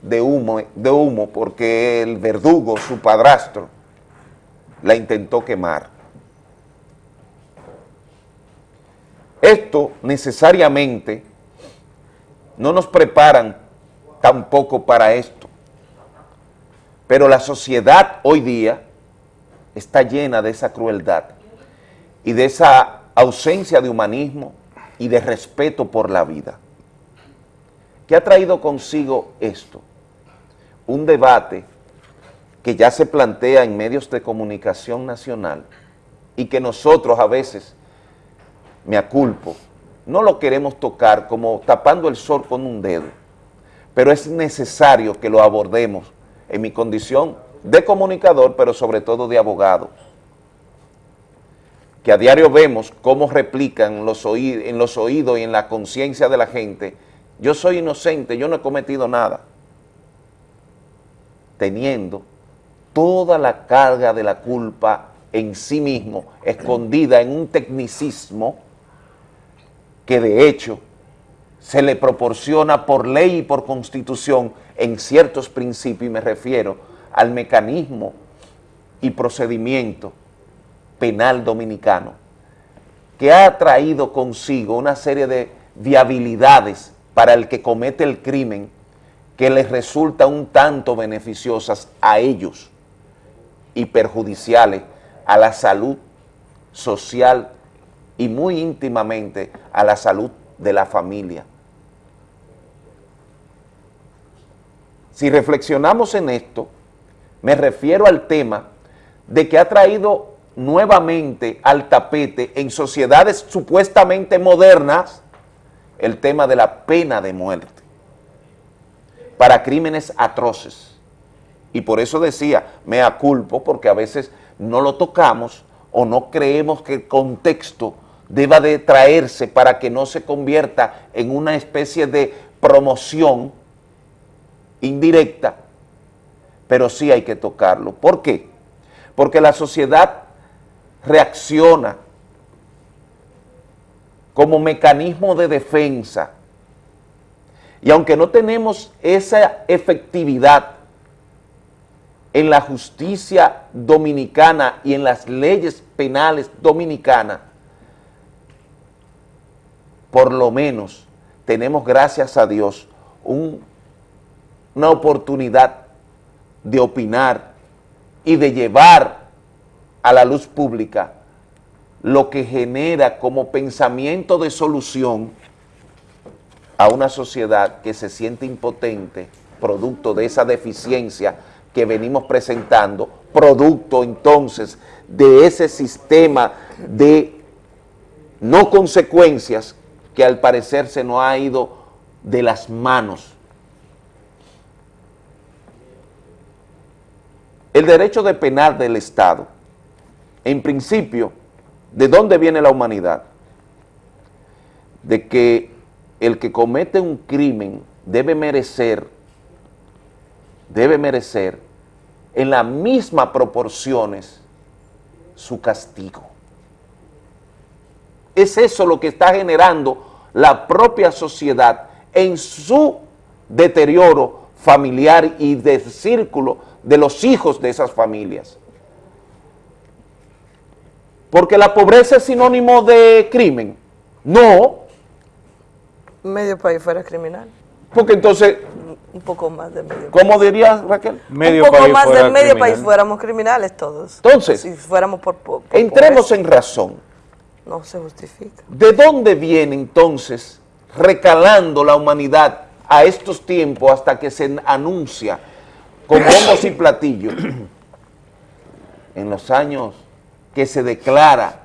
de humo, de humo porque el verdugo, su padrastro, la intentó quemar. Esto necesariamente no nos preparan tampoco para esto, pero la sociedad hoy día está llena de esa crueldad y de esa ausencia de humanismo y de respeto por la vida. ¿Qué ha traído consigo esto? Un debate que ya se plantea en medios de comunicación nacional y que nosotros a veces, me aculpo, no lo queremos tocar como tapando el sol con un dedo, pero es necesario que lo abordemos en mi condición de comunicador, pero sobre todo de abogado, que a diario vemos cómo replican los en los oídos y en la conciencia de la gente, yo soy inocente, yo no he cometido nada, teniendo toda la carga de la culpa en sí mismo, escondida en un tecnicismo que de hecho se le proporciona por ley y por constitución en ciertos principios, y me refiero al mecanismo y procedimiento penal dominicano, que ha traído consigo una serie de viabilidades para el que comete el crimen que les resulta un tanto beneficiosas a ellos y perjudiciales a la salud social y muy íntimamente a la salud de la familia. Si reflexionamos en esto, me refiero al tema de que ha traído nuevamente al tapete en sociedades supuestamente modernas el tema de la pena de muerte para crímenes atroces. Y por eso decía, me aculpo porque a veces no lo tocamos o no creemos que el contexto deba de traerse para que no se convierta en una especie de promoción indirecta, pero sí hay que tocarlo. ¿Por qué? Porque la sociedad reacciona como mecanismo de defensa y aunque no tenemos esa efectividad en la justicia dominicana y en las leyes penales dominicanas, por lo menos tenemos, gracias a Dios, una oportunidad de opinar y de llevar a la luz pública lo que genera como pensamiento de solución a una sociedad que se siente impotente, producto de esa deficiencia que venimos presentando, producto entonces de ese sistema de no consecuencias que al parecer se nos ha ido de las manos. El derecho de penar del Estado, en principio, ¿de dónde viene la humanidad? De que el que comete un crimen debe merecer, debe merecer en las mismas proporciones su castigo. Es eso lo que está generando la propia sociedad en su deterioro familiar y del círculo de los hijos de esas familias. Porque la pobreza es sinónimo de crimen. No, Medio país fuera criminal. Porque entonces... Un poco más de medio ¿Cómo dirías, Raquel? Medio un poco más de medio país fuéramos criminales todos. Entonces, si fuéramos por, por entremos en razón. No se justifica. ¿De dónde viene entonces recalando la humanidad a estos tiempos hasta que se anuncia con bombos y platillos en los años que se declara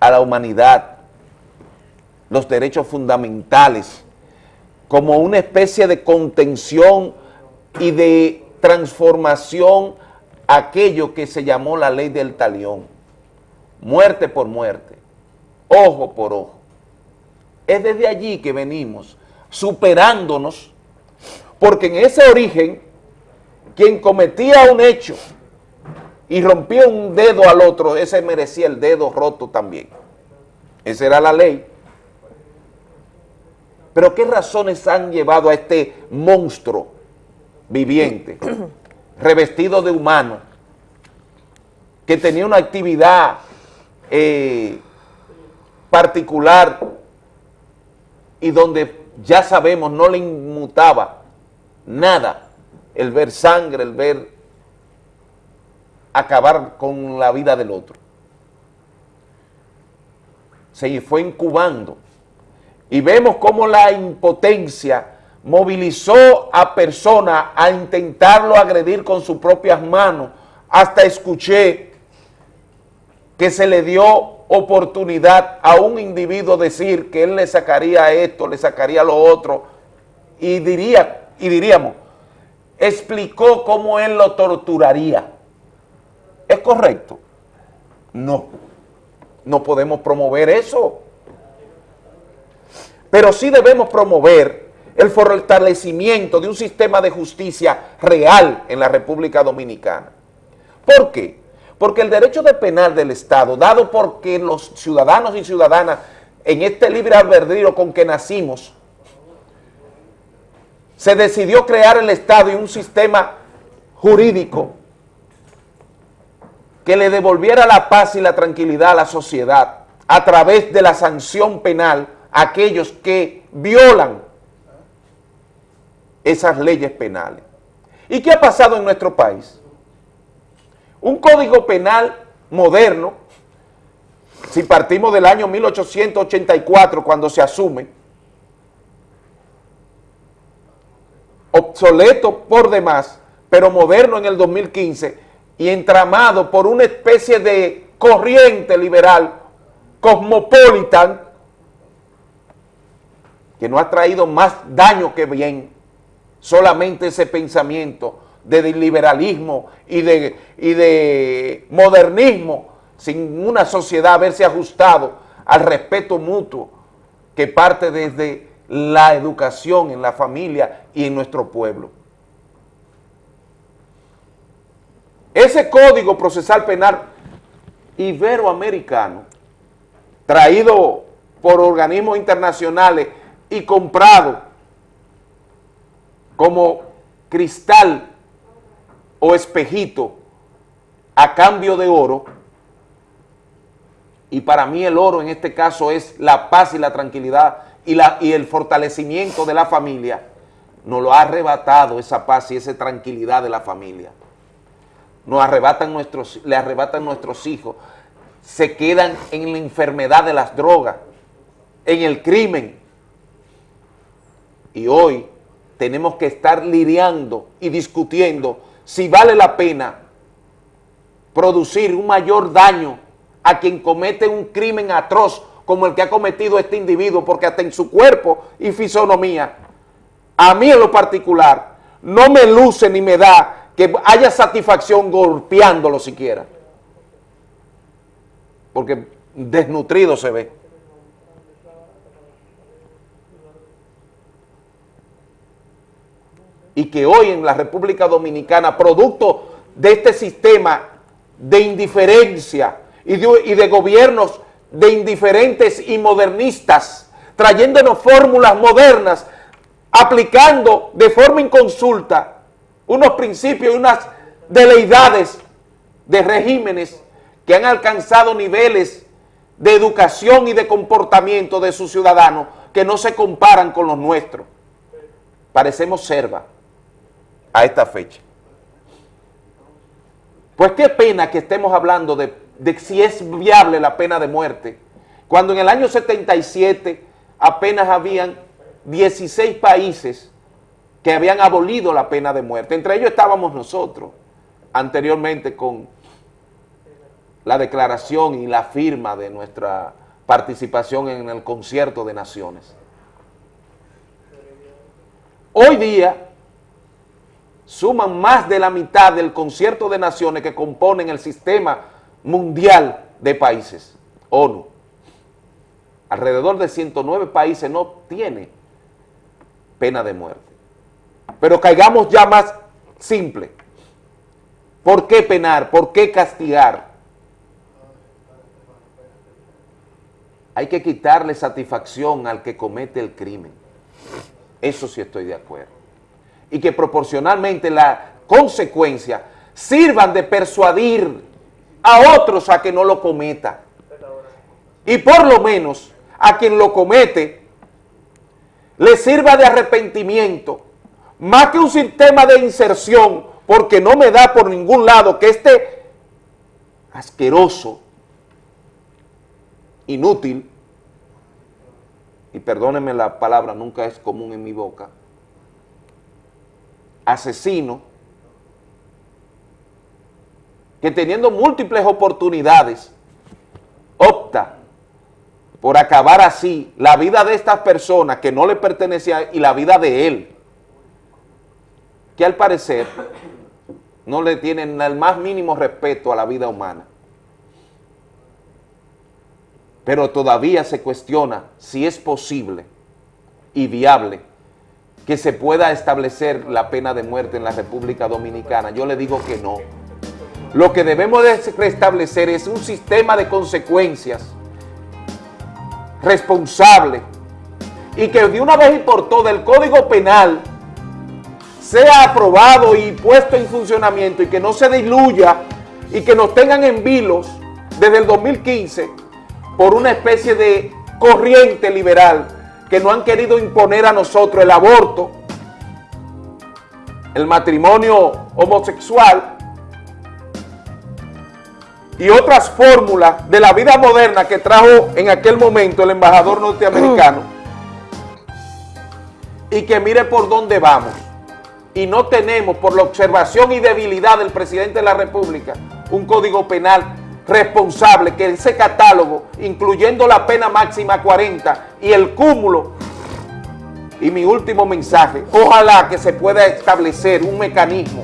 a la humanidad los derechos fundamentales como una especie de contención y de transformación aquello que se llamó la ley del talión, muerte por muerte, ojo por ojo. Es desde allí que venimos superándonos, porque en ese origen, quien cometía un hecho y rompía un dedo al otro, ese merecía el dedo roto también. Esa era la ley. Pero ¿qué razones han llevado a este monstruo viviente, revestido de humano, que tenía una actividad eh, particular y donde ya sabemos no le inmutaba nada el ver sangre, el ver acabar con la vida del otro. Se fue incubando y vemos cómo la impotencia movilizó a personas a intentarlo agredir con sus propias manos. Hasta escuché que se le dio oportunidad a un individuo decir que él le sacaría esto, le sacaría lo otro, y, diría, y diríamos, explicó cómo él lo torturaría. ¿Es correcto? No, no podemos promover eso. Pero sí debemos promover el fortalecimiento de un sistema de justicia real en la República Dominicana. ¿Por qué? Porque el derecho de penal del Estado, dado porque los ciudadanos y ciudadanas en este libre albedrío con que nacimos, se decidió crear el Estado y un sistema jurídico que le devolviera la paz y la tranquilidad a la sociedad a través de la sanción penal a aquellos que violan esas leyes penales. ¿Y qué ha pasado en nuestro país? Un código penal moderno, si partimos del año 1884 cuando se asume, obsoleto por demás, pero moderno en el 2015 y entramado por una especie de corriente liberal cosmopolitan que no ha traído más daño que bien, solamente ese pensamiento de liberalismo y de, y de modernismo sin una sociedad haberse ajustado al respeto mutuo que parte desde la educación en la familia y en nuestro pueblo. Ese código procesal penal iberoamericano, traído por organismos internacionales y comprado como cristal o espejito a cambio de oro, y para mí el oro en este caso es la paz y la tranquilidad y, la, y el fortalecimiento de la familia, nos lo ha arrebatado esa paz y esa tranquilidad de la familia. Nos arrebatan nuestros, le arrebatan nuestros hijos, se quedan en la enfermedad de las drogas, en el crimen. Y hoy tenemos que estar lidiando y discutiendo si vale la pena producir un mayor daño a quien comete un crimen atroz como el que ha cometido este individuo, porque hasta en su cuerpo y fisonomía, a mí en lo particular, no me luce ni me da que haya satisfacción golpeándolo siquiera. Porque desnutrido se ve. Y que hoy en la República Dominicana, producto de este sistema de indiferencia y de, y de gobiernos de indiferentes y modernistas, trayéndonos fórmulas modernas, aplicando de forma inconsulta unos principios y unas deleidades de regímenes que han alcanzado niveles de educación y de comportamiento de sus ciudadanos que no se comparan con los nuestros. Parecemos serva a esta fecha. Pues qué pena que estemos hablando de de si es viable la pena de muerte, cuando en el año 77 apenas habían 16 países que habían abolido la pena de muerte. Entre ellos estábamos nosotros, anteriormente con la declaración y la firma de nuestra participación en el concierto de naciones. Hoy día suman más de la mitad del concierto de naciones que componen el sistema mundial de países, ONU. Alrededor de 109 países no tiene pena de muerte. Pero caigamos ya más simple. ¿Por qué penar? ¿Por qué castigar? Hay que quitarle satisfacción al que comete el crimen. Eso sí estoy de acuerdo. y que proporcionalmente la consecuencia sirvan de persuadir a otros a que no lo cometa. Y por lo menos a quien lo comete le sirva de arrepentimiento, más que un sistema de inserción, porque no me da por ningún lado que este asqueroso, inútil, y perdónenme la palabra, nunca es común en mi boca, asesino, que teniendo múltiples oportunidades, opta por acabar así la vida de estas personas que no le pertenecían y la vida de él, que al parecer no le tienen el más mínimo respeto a la vida humana. Pero todavía se cuestiona si es posible y viable que se pueda establecer la pena de muerte en la República Dominicana. Yo le digo que no. Lo que debemos de restablecer es un sistema de consecuencias responsable y que de una vez y por todas el Código Penal sea aprobado y puesto en funcionamiento y que no se diluya y que nos tengan en vilos desde el 2015 por una especie de corriente liberal que no han querido imponer a nosotros el aborto, el matrimonio homosexual y otras fórmulas de la vida moderna que trajo en aquel momento el embajador norteamericano y que mire por dónde vamos. Y no tenemos, por la observación y debilidad del presidente de la República, un código penal responsable, que ese catálogo, incluyendo la pena máxima 40 y el cúmulo, y mi último mensaje, ojalá que se pueda establecer un mecanismo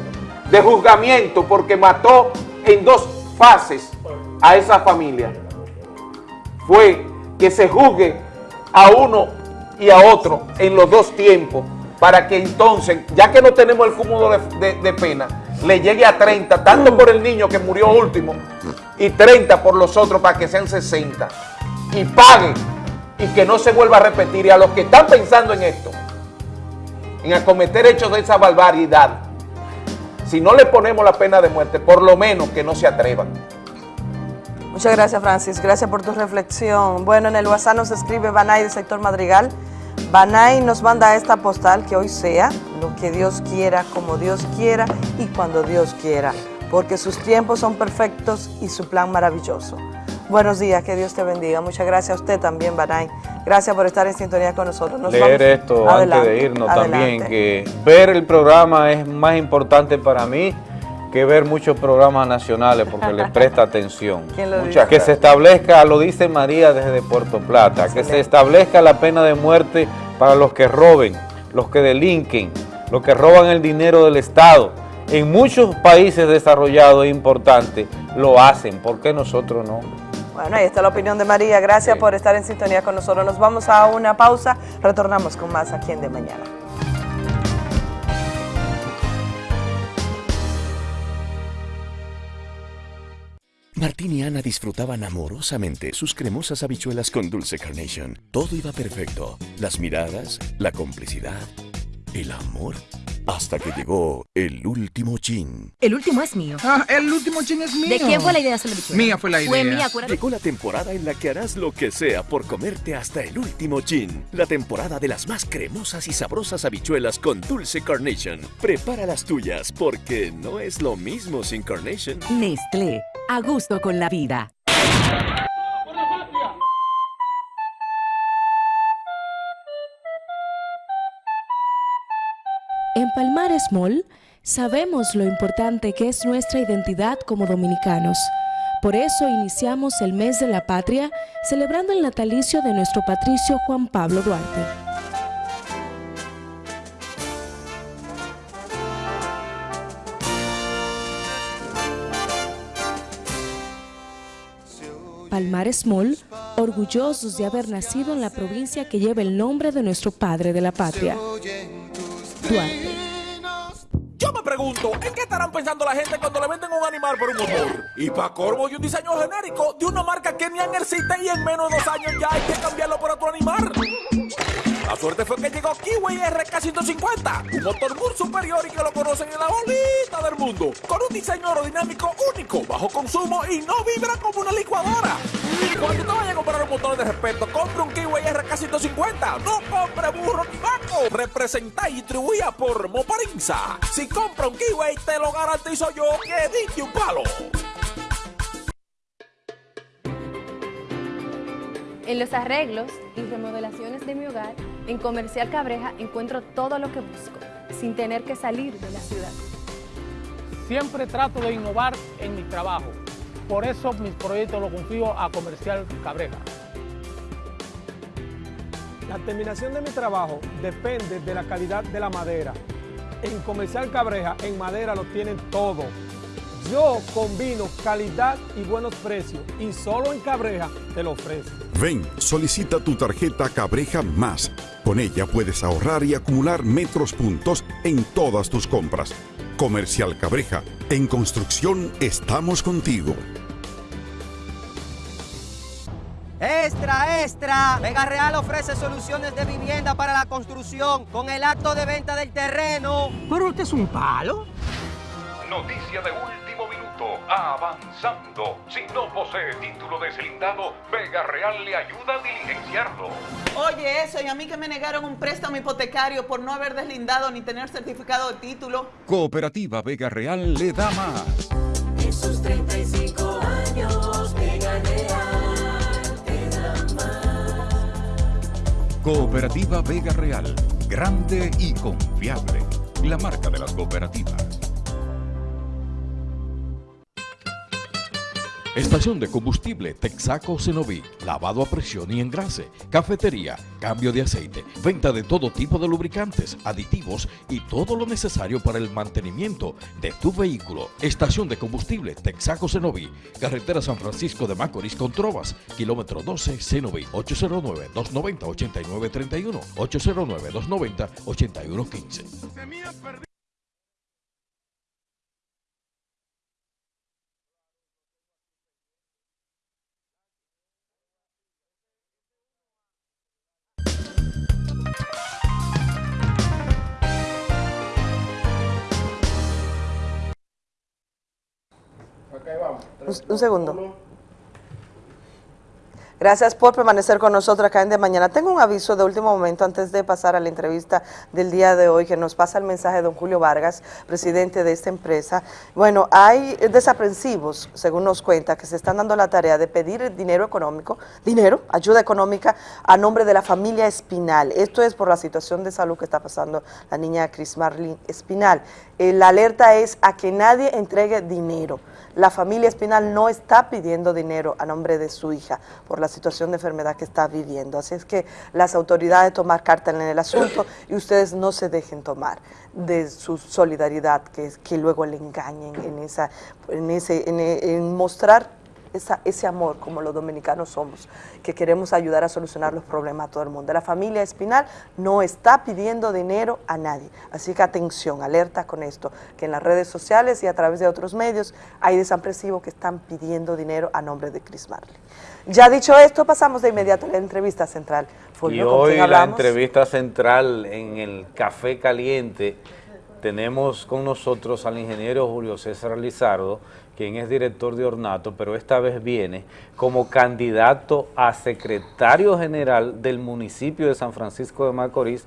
de juzgamiento porque mató en dos fases a esa familia. Fue que se juzgue a uno y a otro en los dos tiempos para que entonces, ya que no tenemos el cúmulo de, de- de pena, le llegue a 30, tanto por el niño que murió último y 30 por los otros para que sean 60 y paguen y que no se vuelva a repetir. Y a los que están pensando en esto, en acometer hechos de esa barbaridad, si no le ponemos la pena de muerte, por lo menos que no se atrevan. Muchas gracias, Francis. Gracias por tu reflexión. Bueno, en el WhatsApp nos escribe Banay del sector Madrigal. Banay nos manda esta postal que hoy sea lo que Dios quiera, como Dios quiera y cuando Dios quiera, porque sus tiempos son perfectos y su plan maravilloso. Buenos días, que Dios te bendiga. Muchas gracias a usted también, Banay. Gracias por estar en sintonía con nosotros. Nos leer vamos- esto Adelante, antes de irnos adelante. también, que ver el programa es más importante para mí que ver muchos programas nacionales porque le presta atención. ¿Quién lo Muchas- dice? que se establezca, lo dice María desde Puerto Plata, que se establezca la pena de muerte para los que roben, los que delinquen, los que roban el dinero del Estado. En muchos países desarrollados e importantes lo hacen, ¿por qué nosotros no? Bueno, ahí está la opinión de María. Gracias por estar en sintonía con nosotros. Nos vamos a una pausa. Retornamos con más aquí en De Mañana. Martín y Ana disfrutaban amorosamente sus cremosas habichuelas con dulce carnation. Todo iba perfecto. Las miradas, la complicidad, el amor. Hasta que llegó el último chin. El último es mío. Ah, el último chin es mío. ¿De quién fue la idea de hacer la bichuela? Mía fue la Fue idea. mía, acuérdate. Llegó la temporada en la que harás lo que sea por comerte hasta el último chin. La temporada de las más cremosas y sabrosas habichuelas con dulce carnation. Prepara las tuyas porque no es lo mismo sin carnation. Nestlé, a gusto con la vida. Palmares Mall sabemos lo importante que es nuestra identidad como dominicanos. Por eso iniciamos el mes de la patria celebrando el natalicio de nuestro patricio Juan Pablo Duarte. Palmares Mall, orgullosos de haber nacido en la provincia que lleva el nombre de nuestro padre de la patria, Duarte. Yo me pregunto, ¿en qué estarán pensando la gente cuando le venden un animal por un motor? Y para corvo y un diseño genérico de una marca que ni existe y en menos de dos años ya hay que cambiarlo por otro animal. La suerte fue que llegó Kiwi RK150, un motor muy superior y que lo conocen en la bolita del mundo, con un diseño aerodinámico único, bajo consumo y no vibra como una licuadora. Cuando te vayas a comprar un motor de respeto, compre un Kiwi RK150, no compre burro ni vaco. Representa y distribuida por Moparinza. Si compra un Kiwi, te lo garantizo yo que diste un palo. En los arreglos y remodelaciones de mi hogar, en Comercial Cabreja encuentro todo lo que busco, sin tener que salir de la ciudad. Siempre trato de innovar en mi trabajo. Por eso mis proyectos los confío a Comercial Cabreja. La terminación de mi trabajo depende de la calidad de la madera. En Comercial Cabreja, en madera lo tienen todo. Yo combino calidad y buenos precios y solo en Cabreja te lo ofrezco. Ven, solicita tu tarjeta Cabreja Más. Con ella puedes ahorrar y acumular metros puntos en todas tus compras. Comercial Cabreja. En construcción estamos contigo. Extra, extra. Vega Real ofrece soluciones de vivienda para la construcción con el acto de venta del terreno. ¿Pero usted es un palo? Noticia de último Avanzando. Si no posee título deslindado, Vega Real le ayuda a diligenciarlo. Oye, eso, y a mí que me negaron un préstamo hipotecario por no haber deslindado ni tener certificado de título. Cooperativa Vega Real le da más. En sus 35 años, Vega Real te da más. Cooperativa Vega Real. Grande y confiable. La marca de las cooperativas. Estación de combustible Texaco Cenoví, lavado a presión y engrase, cafetería, cambio de aceite, venta de todo tipo de lubricantes, aditivos y todo lo necesario para el mantenimiento de tu vehículo. Estación de combustible Texaco Cenoví, carretera San Francisco de Macorís con Trovas, kilómetro 12 Cenoví, 809-290-8931, 809-290-8115. Un, un segundo. Gracias por permanecer con nosotros acá en De Mañana. Tengo un aviso de último momento antes de pasar a la entrevista del día de hoy que nos pasa el mensaje de don Julio Vargas, presidente de esta empresa. Bueno, hay desaprensivos, según nos cuenta, que se están dando la tarea de pedir dinero económico, dinero, ayuda económica a nombre de la familia Espinal. Esto es por la situación de salud que está pasando la niña Chris Marlene Espinal. Eh, la alerta es a que nadie entregue dinero. La familia Espinal no está pidiendo dinero a nombre de su hija por la situación de enfermedad que está viviendo. Así es que las autoridades tomar carta en el asunto y ustedes no se dejen tomar de su solidaridad, que, que luego le engañen en, esa, en, ese, en, mostrar ese amor como los dominicanos somos, que queremos ayudar a solucionar los problemas a todo el mundo. La familia Espinal no está pidiendo dinero a nadie, así que atención, alerta con esto, que en las redes sociales y a través de otros medios hay desapresivos que están pidiendo dinero a nombre de Chris Marley. Ya dicho esto, pasamos de inmediato a la entrevista central. Y Fulvio, ¿con hoy la entrevista central en el Café Caliente tenemos con nosotros al ingeniero Julio César Lizardo, quien es director de Ornato, pero esta vez viene como candidato a secretario general del municipio de San Francisco de Macorís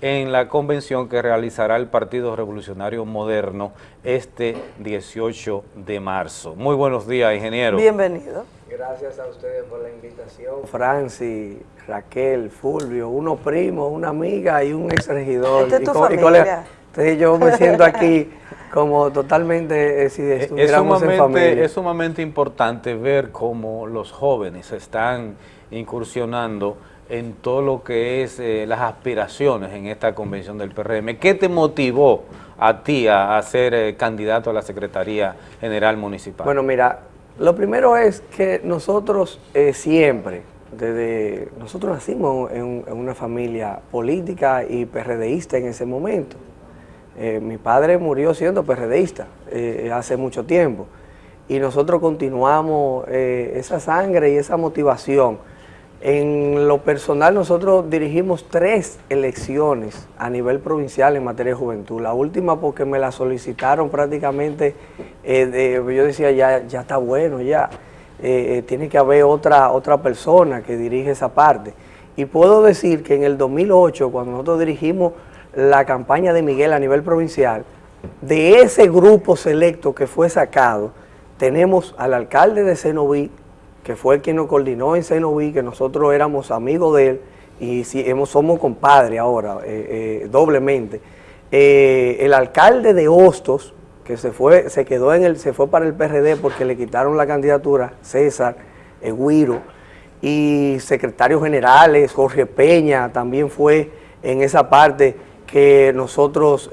en la convención que realizará el Partido Revolucionario Moderno este 18 de marzo. Muy buenos días, ingeniero. Bienvenido. Gracias a ustedes por la invitación. Francis, Raquel, Fulvio, uno primo, una amiga y un ex regidor. Esta es tu y familia. colega. Entonces yo me siento aquí como totalmente eh, si Es estuviéramos en sumamente, familia. es sumamente importante ver cómo los jóvenes están incursionando en todo lo que es eh, las aspiraciones en esta convención del PRM. ¿Qué te motivó a ti a, a ser eh, candidato a la Secretaría General Municipal? Bueno, mira, lo primero es que nosotros eh, siempre, desde nosotros nacimos en, una familia política y PRDista en ese momento. Eh, mi padre murió siendo PRDista eh, hace mucho tiempo y nosotros continuamos esa sangre y esa motivación En lo personal, nosotros dirigimos tres elecciones a nivel provincial en materia de juventud. La última porque me la solicitaron prácticamente, eh, yo decía, ya, ya está bueno, ya. Eh, eh, tiene que haber otra, otra persona que dirige esa parte. Y puedo decir que en el 2008, cuando nosotros dirigimos la campaña de Miguel a nivel provincial, de ese grupo selecto que fue sacado, tenemos al alcalde de Cenoví, que fue el quien nos coordinó en Cenoví, que nosotros éramos amigos de él y si, hemos, somos compadres ahora, eh, eh, doblemente. Eh, el alcalde de Hostos, que se fue, se quedó en el, se fue para el PRD porque le quitaron la candidatura, César, eh, Guiro, y secretarios generales, Jorge Peña también fue en esa parte que nosotros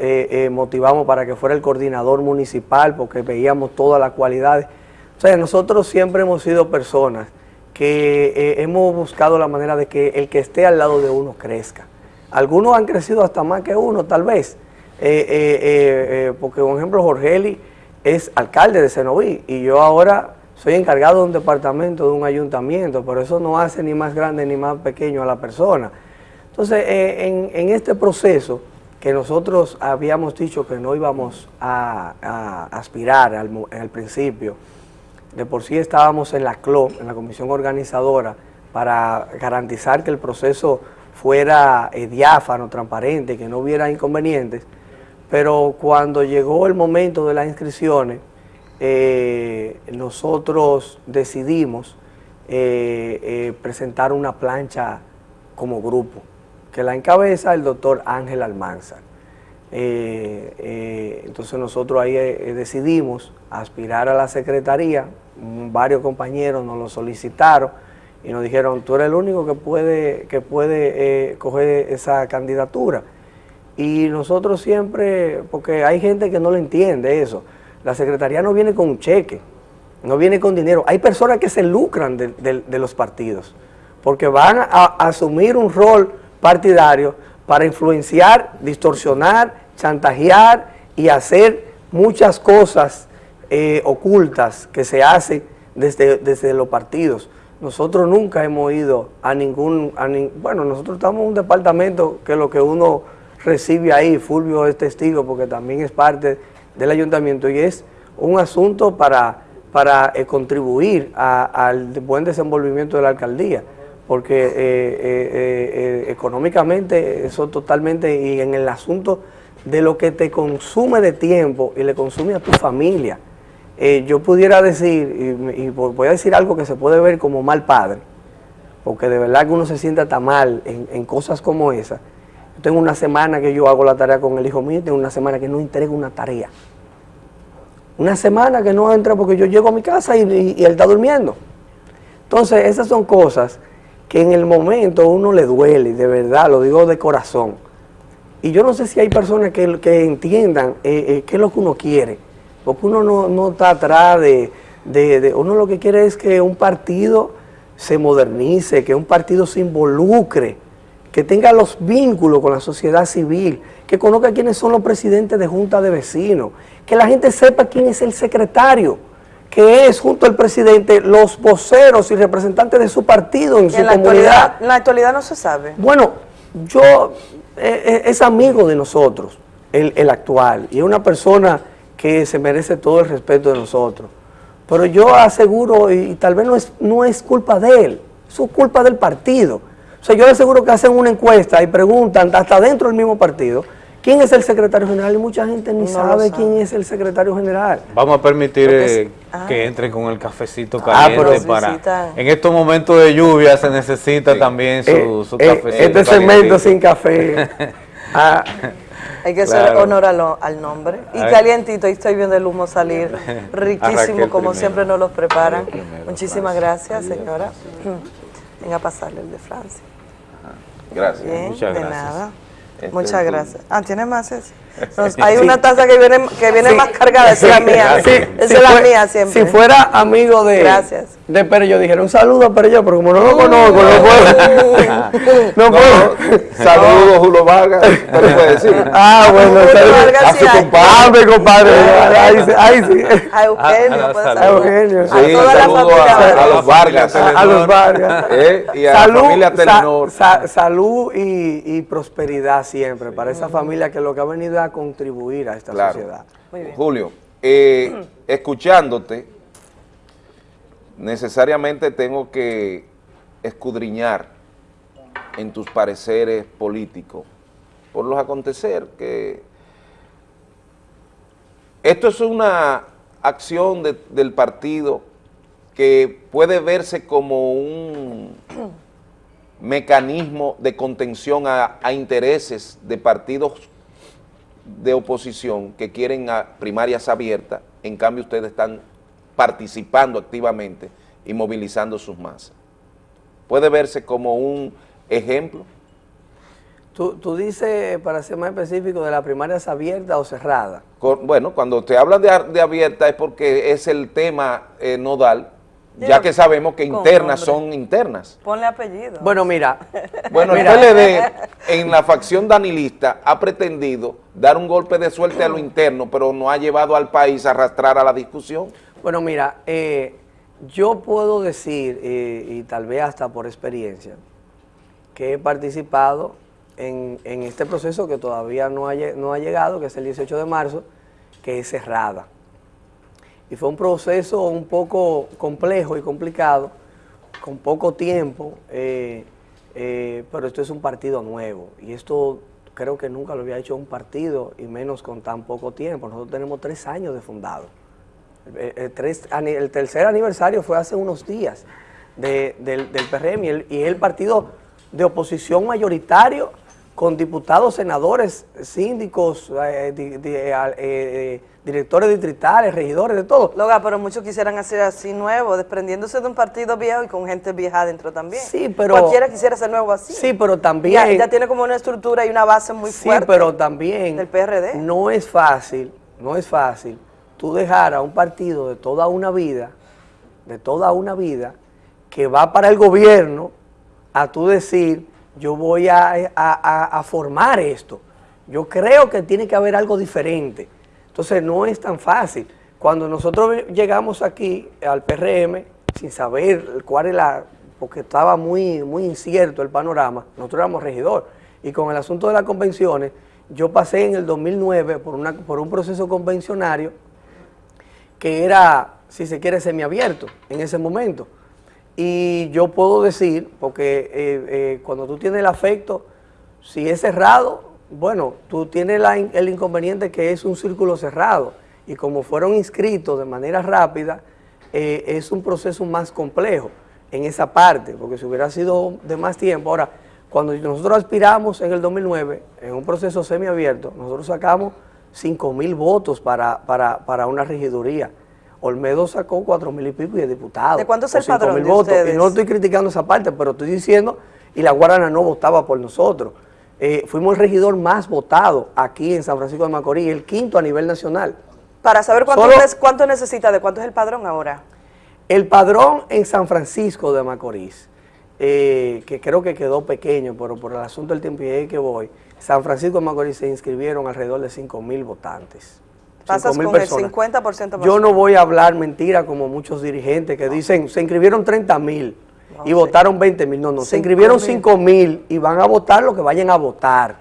motivamos para que fuera el coordinador municipal porque veíamos todas las cualidades. O sea, nosotros siempre hemos sido personas que eh, hemos buscado la manera de que el que esté al lado de uno crezca. Algunos han crecido hasta más que uno, tal vez, eh, eh, porque por ejemplo Jorgeli es alcalde de Cenoví y yo ahora soy encargado de un departamento, de un ayuntamiento, pero eso no hace ni más grande ni más pequeño a la persona. Entonces, en, este proceso que nosotros habíamos dicho que no íbamos a, aspirar al principio, de por sí estábamos en la CLO, en la comisión organizadora, para garantizar que el proceso fuera eh, diáfano, transparente, que no hubiera inconvenientes, pero cuando llegó el momento de las inscripciones, eh, nosotros decidimos eh, presentar una plancha como grupo, que la encabeza el doctor Ángel Almanzar. Entonces nosotros ahí decidimos aspirar a la secretaría, varios compañeros nos lo solicitaron y nos dijeron, tú eres el único que puede, que puede eh, coger esa candidatura. Y nosotros siempre, porque hay gente que no lo entiende eso, la secretaría no viene con un cheque, no viene con dinero. Hay personas que se lucran de, los partidos, porque van a asumir un rol partidario para influenciar, distorsionar, chantajear y hacer muchas cosas eh, ocultas que se hacen desde, desde los partidos. Nosotros nunca hemos ido a ningún, bueno, nosotros estamos en un departamento que lo que uno recibe ahí, Fulvio es testigo porque también es parte del ayuntamiento y es un asunto para, para eh, contribuir a- al buen desenvolvimiento de la alcaldía, porque eh, eh, económicamente eso totalmente y en el asunto de lo que te consume de tiempo y le consume a tu familia. Eh, yo pudiera decir, y, voy a decir algo que se puede ver como mal padre, porque de verdad que uno se sienta tan mal en, cosas como esa. Yo tengo una semana que yo hago la tarea con el hijo mío, tengo una semana que no entrego una tarea. Una semana que no entra porque yo llego a mi casa y, él está durmiendo. Entonces, esas son cosas que en el momento uno le duele, de verdad, lo digo de corazón. Y yo no sé si hay personas que, que entiendan eh, eh, qué es lo que uno quiere, porque uno no, no está atrás de, de- de- Uno lo que quiere es que un partido se modernice, que un partido se involucre, que tenga los vínculos con la sociedad civil, que conozca quiénes son los presidentes de junta de vecinos, que la gente sepa quién es el secretario, que es junto al presidente los voceros y representantes de su partido en su la comunidad. actualidad, en la actualidad no se sabe. Bueno, yo eh, eh, es amigo de nosotros, el, el actual, y es una persona que se merece todo el respeto de nosotros. Pero yo aseguro, y, y tal vez no es, no es culpa de él, es culpa del partido. O sea, yo le aseguro que hacen una encuesta y preguntan, hasta dentro del mismo partido, quién es el secretario general, y mucha gente ni No sabe, sabe. quién es el secretario general. Vamos a permitir que eh, que entren con el cafecito Ah, caliente pero- para... En estos momentos de lluvia se necesita también su, Eh, su eh, cafecito este segmento sin café. Ah, Hay que hacer Claro. honor a lo- al nombre. Y Ay. calientito, ahí estoy viendo el humo salir. Riquísimo, como primero. siempre nos los preparan. Primero, Muchísimas Francia. gracias, señora. Venga a pasarle el de Francia. Gracias. Bien, Muchas de gracias. nada. Este Muchas gracias. Ah, ¿tiene más ese? Nos- hay una taza que viene, que viene más cargada, esa es la mía. Sí, esa si es la fue- mía siempre. Si fuera amigo de, Gracias. de Perello, dijera un saludo a Perello, pero como no lo conozco, no puedo. no puedo. Saludos, Julio Vargas. ¿Te lo puede decir? Ah, bueno, saludos. A sí su compadre. Ah, mi compadre. Ahí sí. Ahí sí. A Eugenio, A- a- puede a. Eugenio. A Sí, toda la saludo familia a, a Vargas. los Vargas. A los Vargas. Eh, y a la familia Telenor. sa- salud y, y prosperidad siempre para esa familia que lo que ha venido a contribuir a esta Claro. sociedad. Julio, eh, escuchándote, necesariamente tengo que escudriñar en tus pareceres políticos por los acontecer que esto es una acción de- del partido que puede verse como un mecanismo de contención a, a intereses de partidos de oposición que quieren a primarias abiertas, en cambio ustedes están participando activamente y movilizando sus masas. Puede verse como un ejemplo. Tú, tú dices, para ser más específico, de las primarias abiertas o cerradas. Con- Bueno, cuando te hablan de, de abierta es porque es el tema eh, nodal, ya que sabemos que internas son internas. Ponle apellido. Bueno, mira, Bueno, el Mira. PLD en la facción danilista ha pretendido dar un golpe de suerte a lo interno, pero no ha llevado al país a arrastrar a la discusión. Bueno, mira, eh, yo puedo decir, eh, y tal vez hasta por experiencia, que he participado en, en este proceso que todavía no ha, no ha llegado, que es el 18 de marzo, que es cerrada. Y fue un proceso un poco complejo y complicado, con poco tiempo, eh, eh, pero esto es un partido nuevo. Y esto creo que nunca lo había hecho un partido, y menos con tan poco tiempo. Nosotros tenemos tres años de fundado. El, el tres- el tercer aniversario fue hace unos días de- del, del PRM y el, y el partido de oposición mayoritario con diputados, senadores, síndicos, eh, di- di- eh, eh, directores distritales, regidores, de todo. Loga, pero muchos quisieran hacer así nuevo, desprendiéndose de un partido viejo y con gente vieja adentro también. Sí, pero- Cualquiera quisiera ser nuevo así. Sí, pero también... Ya, ya tiene como una estructura y una base muy Sí, fuerte. pero también del PRD. no es fácil, no es fácil tú dejar a un partido de toda una vida, de toda una vida, que va para el gobierno, a tú decir, yo voy a- a- a formar esto. Yo creo que tiene que haber algo diferente. Entonces no es tan fácil. Cuando nosotros llegamos aquí al PRM, sin saber cuál es la, porque estaba muy, muy incierto el panorama, nosotros éramos regidor. Y con el asunto de las convenciones, yo pasé en el 2009 por, una, por un proceso convencionario que era, si se quiere, semiabierto en ese momento. Y yo puedo decir, porque eh, eh, cuando tú tienes el afecto, si es cerrado, bueno, tú tienes la el inconveniente que es un círculo cerrado. Y como fueron inscritos de manera rápida, eh, es un proceso más complejo en esa parte, porque si hubiera sido de más tiempo. Ahora, cuando nosotros aspiramos en el 2009, en un proceso semiabierto, nosotros sacamos 5 mil votos para, para, para una regiduría. Olmedo sacó 4 mil y pico y es diputado. ¿De cuánto es el 5.000 padrón de votos. ustedes? Y no estoy criticando esa parte, pero estoy diciendo, y la Guarana no votaba por nosotros. Eh, fuimos el regidor más votado aquí en San Francisco de Macorís, el quinto a nivel nacional. Para saber cuánto, Solo- es- cuánto necesita, de cuánto es el padrón ahora. El padrón en San Francisco de Macorís, eh, que creo que quedó pequeño, pero por el asunto del tiempo que voy, San Francisco de Macorís se inscribieron alrededor de 5 mil votantes. Pasas 5.000 con personas. el 50% más. Yo no voy a hablar mentira como muchos dirigentes que dicen, se inscribieron 30 mil y votaron 20 mil. No, no, se inscribieron mil. 5 mil y van a votar lo que vayan a votar.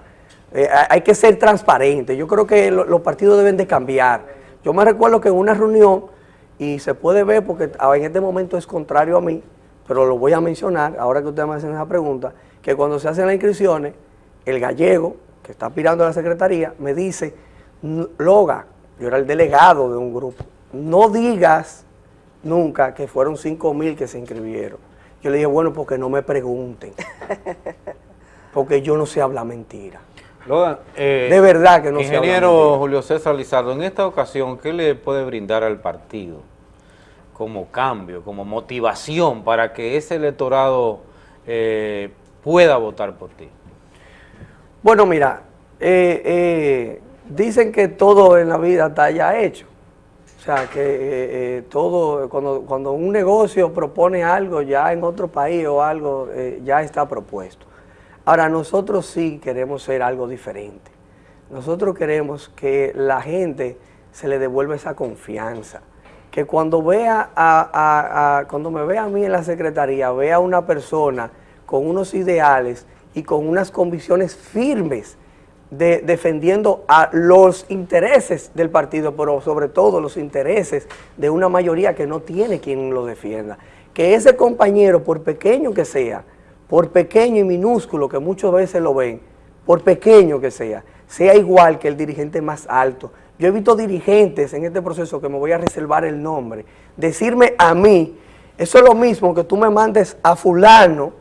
Eh, hay- que ser transparente. Yo creo que lo- los partidos deben de cambiar. Yo me recuerdo que en una reunión, y se puede ver porque en este momento es contrario a mí, pero lo voy a mencionar, ahora que ustedes me hacen esa pregunta, que cuando se hacen las inscripciones, el gallego, que está aspirando a la secretaría, me dice, "N- Loga, yo era el delegado de un grupo, no digas nunca que fueron 5 mil que se inscribieron. Yo le dije, bueno, porque no me pregunten, porque yo no sé hablar mentira. Logan, eh, De verdad que no se habla Ingeniero. Julio César Lizardo, en esta ocasión, ¿qué le puede brindar al partido como cambio, como motivación para que ese electorado eh, pueda votar por ti? Bueno, mira, eh, eh, dicen que todo en la vida está ya hecho. O sea, que eh, eh, todo, cuando, cuando un negocio propone algo ya en otro país o algo, eh, ya está propuesto. Ahora, nosotros sí queremos ser algo diferente. Nosotros queremos que la gente se le devuelva esa confianza. Que cuando vea a, a- cuando me vea a mí en la secretaría, vea a una persona con unos ideales y con unas convicciones firmes de, defendiendo a los intereses del partido, pero sobre todo los intereses de una mayoría que no tiene quien lo defienda. Que ese compañero, por pequeño que sea, por pequeño y minúsculo que muchas veces lo ven, por pequeño que sea, sea igual que el dirigente más alto. Yo he visto dirigentes en este proceso que me voy a reservar el nombre, decirme a mí, eso es lo mismo que tú me mandes a fulano,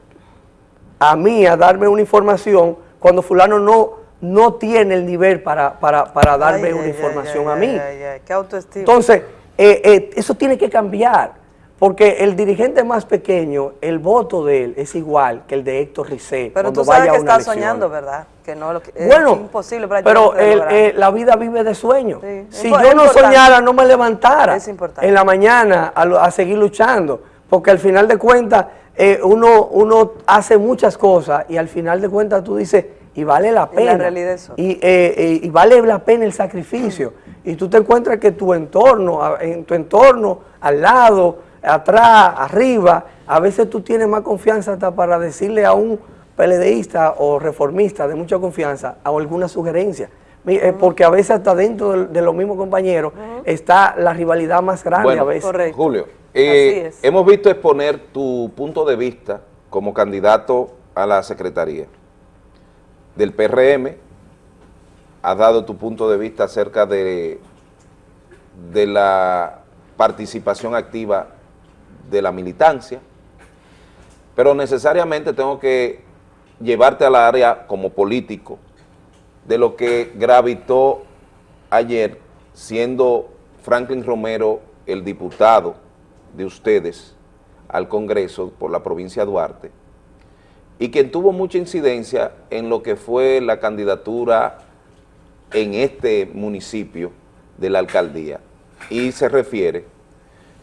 a mí, a darme una información, cuando fulano no, no tiene el nivel para, para, para darme Ay, una ay, información ay, a mí. qué autoestima. Entonces, eh, eh, eso tiene que cambiar, porque el dirigente más pequeño, el voto de él es igual que el de Héctor Ricé Pero cuando tú sabes vaya que elección. soñando, ¿verdad? Que no lo que, es Bueno, imposible para Pero el- eh, la vida vive de sueños. Si yo es no soñara, no me levantara Es importante. en la mañana a, a seguir luchando, porque al final de cuentas eh, uno, uno hace muchas cosas y al final de cuentas tú dices, y vale la Y la pena. realidad es otra. Y, eh, eh, y vale la pena el sacrificio. Y tú te encuentras que tu entorno, a- en tu entorno, al lado, atrás, arriba, a veces tú tienes más confianza hasta para decirle a un peledeísta o reformista de mucha confianza o alguna sugerencia. Eh, Porque a veces hasta dentro de, de los mismos compañeros está la rivalidad más grande a veces. Julio, eh, Así es. hemos visto exponer tu punto de vista como candidato a la secretaría del PRM, has dado tu punto de vista acerca de, de la participación activa de la militancia, pero necesariamente tengo que llevarte al área como político de lo que gravitó ayer siendo Franklin Romero el diputado de ustedes al Congreso por la provincia de Duarte y quien tuvo mucha incidencia en lo que fue la candidatura en este municipio de la alcaldía. Y se refiere,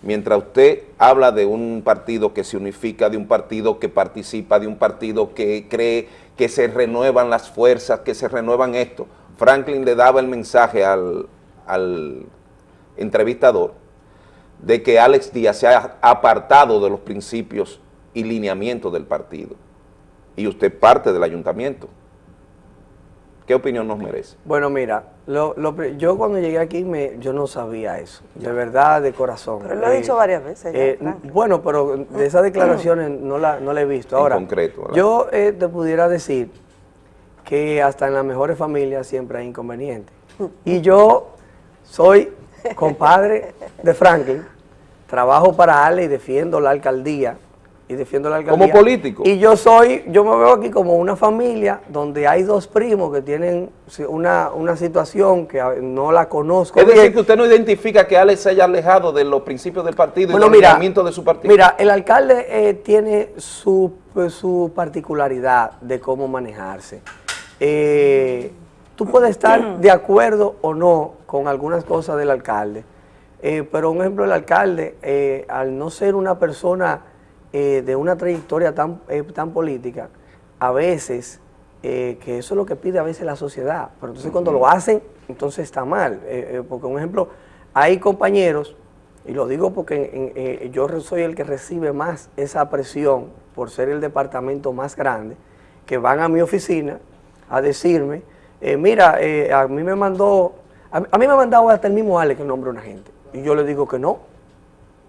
mientras usted habla de un partido que se unifica, de un partido que participa, de un partido que cree que se renuevan las fuerzas, que se renuevan esto, Franklin le daba el mensaje al, al entrevistador de que Alex Díaz se ha apartado de los principios y lineamientos del partido y usted parte del ayuntamiento. ¿Qué opinión nos merece? Bueno, mira, lo- lo pri- yo cuando llegué aquí me, yo no sabía eso, de verdad, de corazón. Pero lo ha Eh, dicho varias veces. ya, eh, bueno, pero de esas declaraciones no la, no la he visto. En Ahora, concreto, ¿verdad? yo eh, te pudiera decir que hasta en las mejores familias siempre hay inconvenientes. Y yo soy compadre de Franklin, trabajo para Ale y defiendo la alcaldía. Y defiendo la alcaldía. Como político. Y yo soy, yo me veo aquí como una familia donde hay dos primos que tienen una, una situación que a- no la conozco Es bien. decir, que usted no identifica que Alex se haya alejado de los principios del partido Bueno, y del mira, de su partido. Mira, el alcalde eh, tiene su, pues, su particularidad de cómo manejarse. Eh, tú puedes estar de acuerdo o no con algunas cosas del alcalde, eh, pero un ejemplo, el alcalde, eh, al no ser una persona eh, de una trayectoria tan, eh, tan política, a veces, eh, que eso es lo que pide a veces la sociedad, pero entonces cuando lo hacen, entonces está mal. Eh, eh, porque, un ejemplo, hay compañeros y lo digo porque en- en- yo soy el que recibe más esa presión por ser el departamento más grande, que van a mi oficina a decirme, mira, eh, a mí me mandó, a, a mí me ha mandado hasta el mismo Ale que nombra una gente. Y yo le digo que no,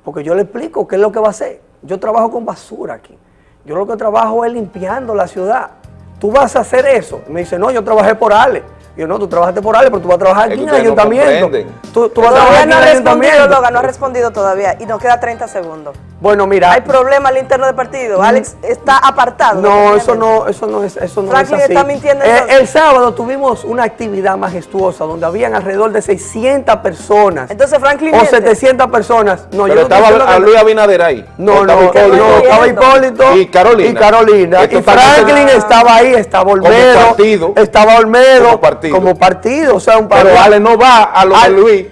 porque yo le explico qué es lo que va a hacer. Yo trabajo con basura aquí. Yo lo que trabajo es limpiando la ciudad. ¿Tú vas a hacer eso? Y me dice, no, yo trabajé por Ale. Y yo, no, tú trabajaste por Ale, pero tú vas a trabajar aquí en el no ayuntamiento. comprenden. tú, tú vas a trabajar aquí no en el ayuntamiento. No ha respondido todavía. Y nos queda 30 segundos. Bueno, mira. ¿Hay problema al interno del partido? Alex está apartado. No, eso no, eso no es, eso no Franklin es así. está mintiendo, Eh, el sábado tuvimos una actividad majestuosa donde habían alrededor de 600 personas. Entonces Franklin o miente. 700 personas. No, Pero yo no estaba a Luis Abinader ahí. No, ¿O no, estaba no, Hipólito? estaba Hipólito y Carolina. Y Carolina. Esto Y Franklin estaba ahí, estaba Como Olmedo. partido. Estaba Olmedo. Como partido. Como partido, o sea, un Pero partido. Ale no va a lo de Luis.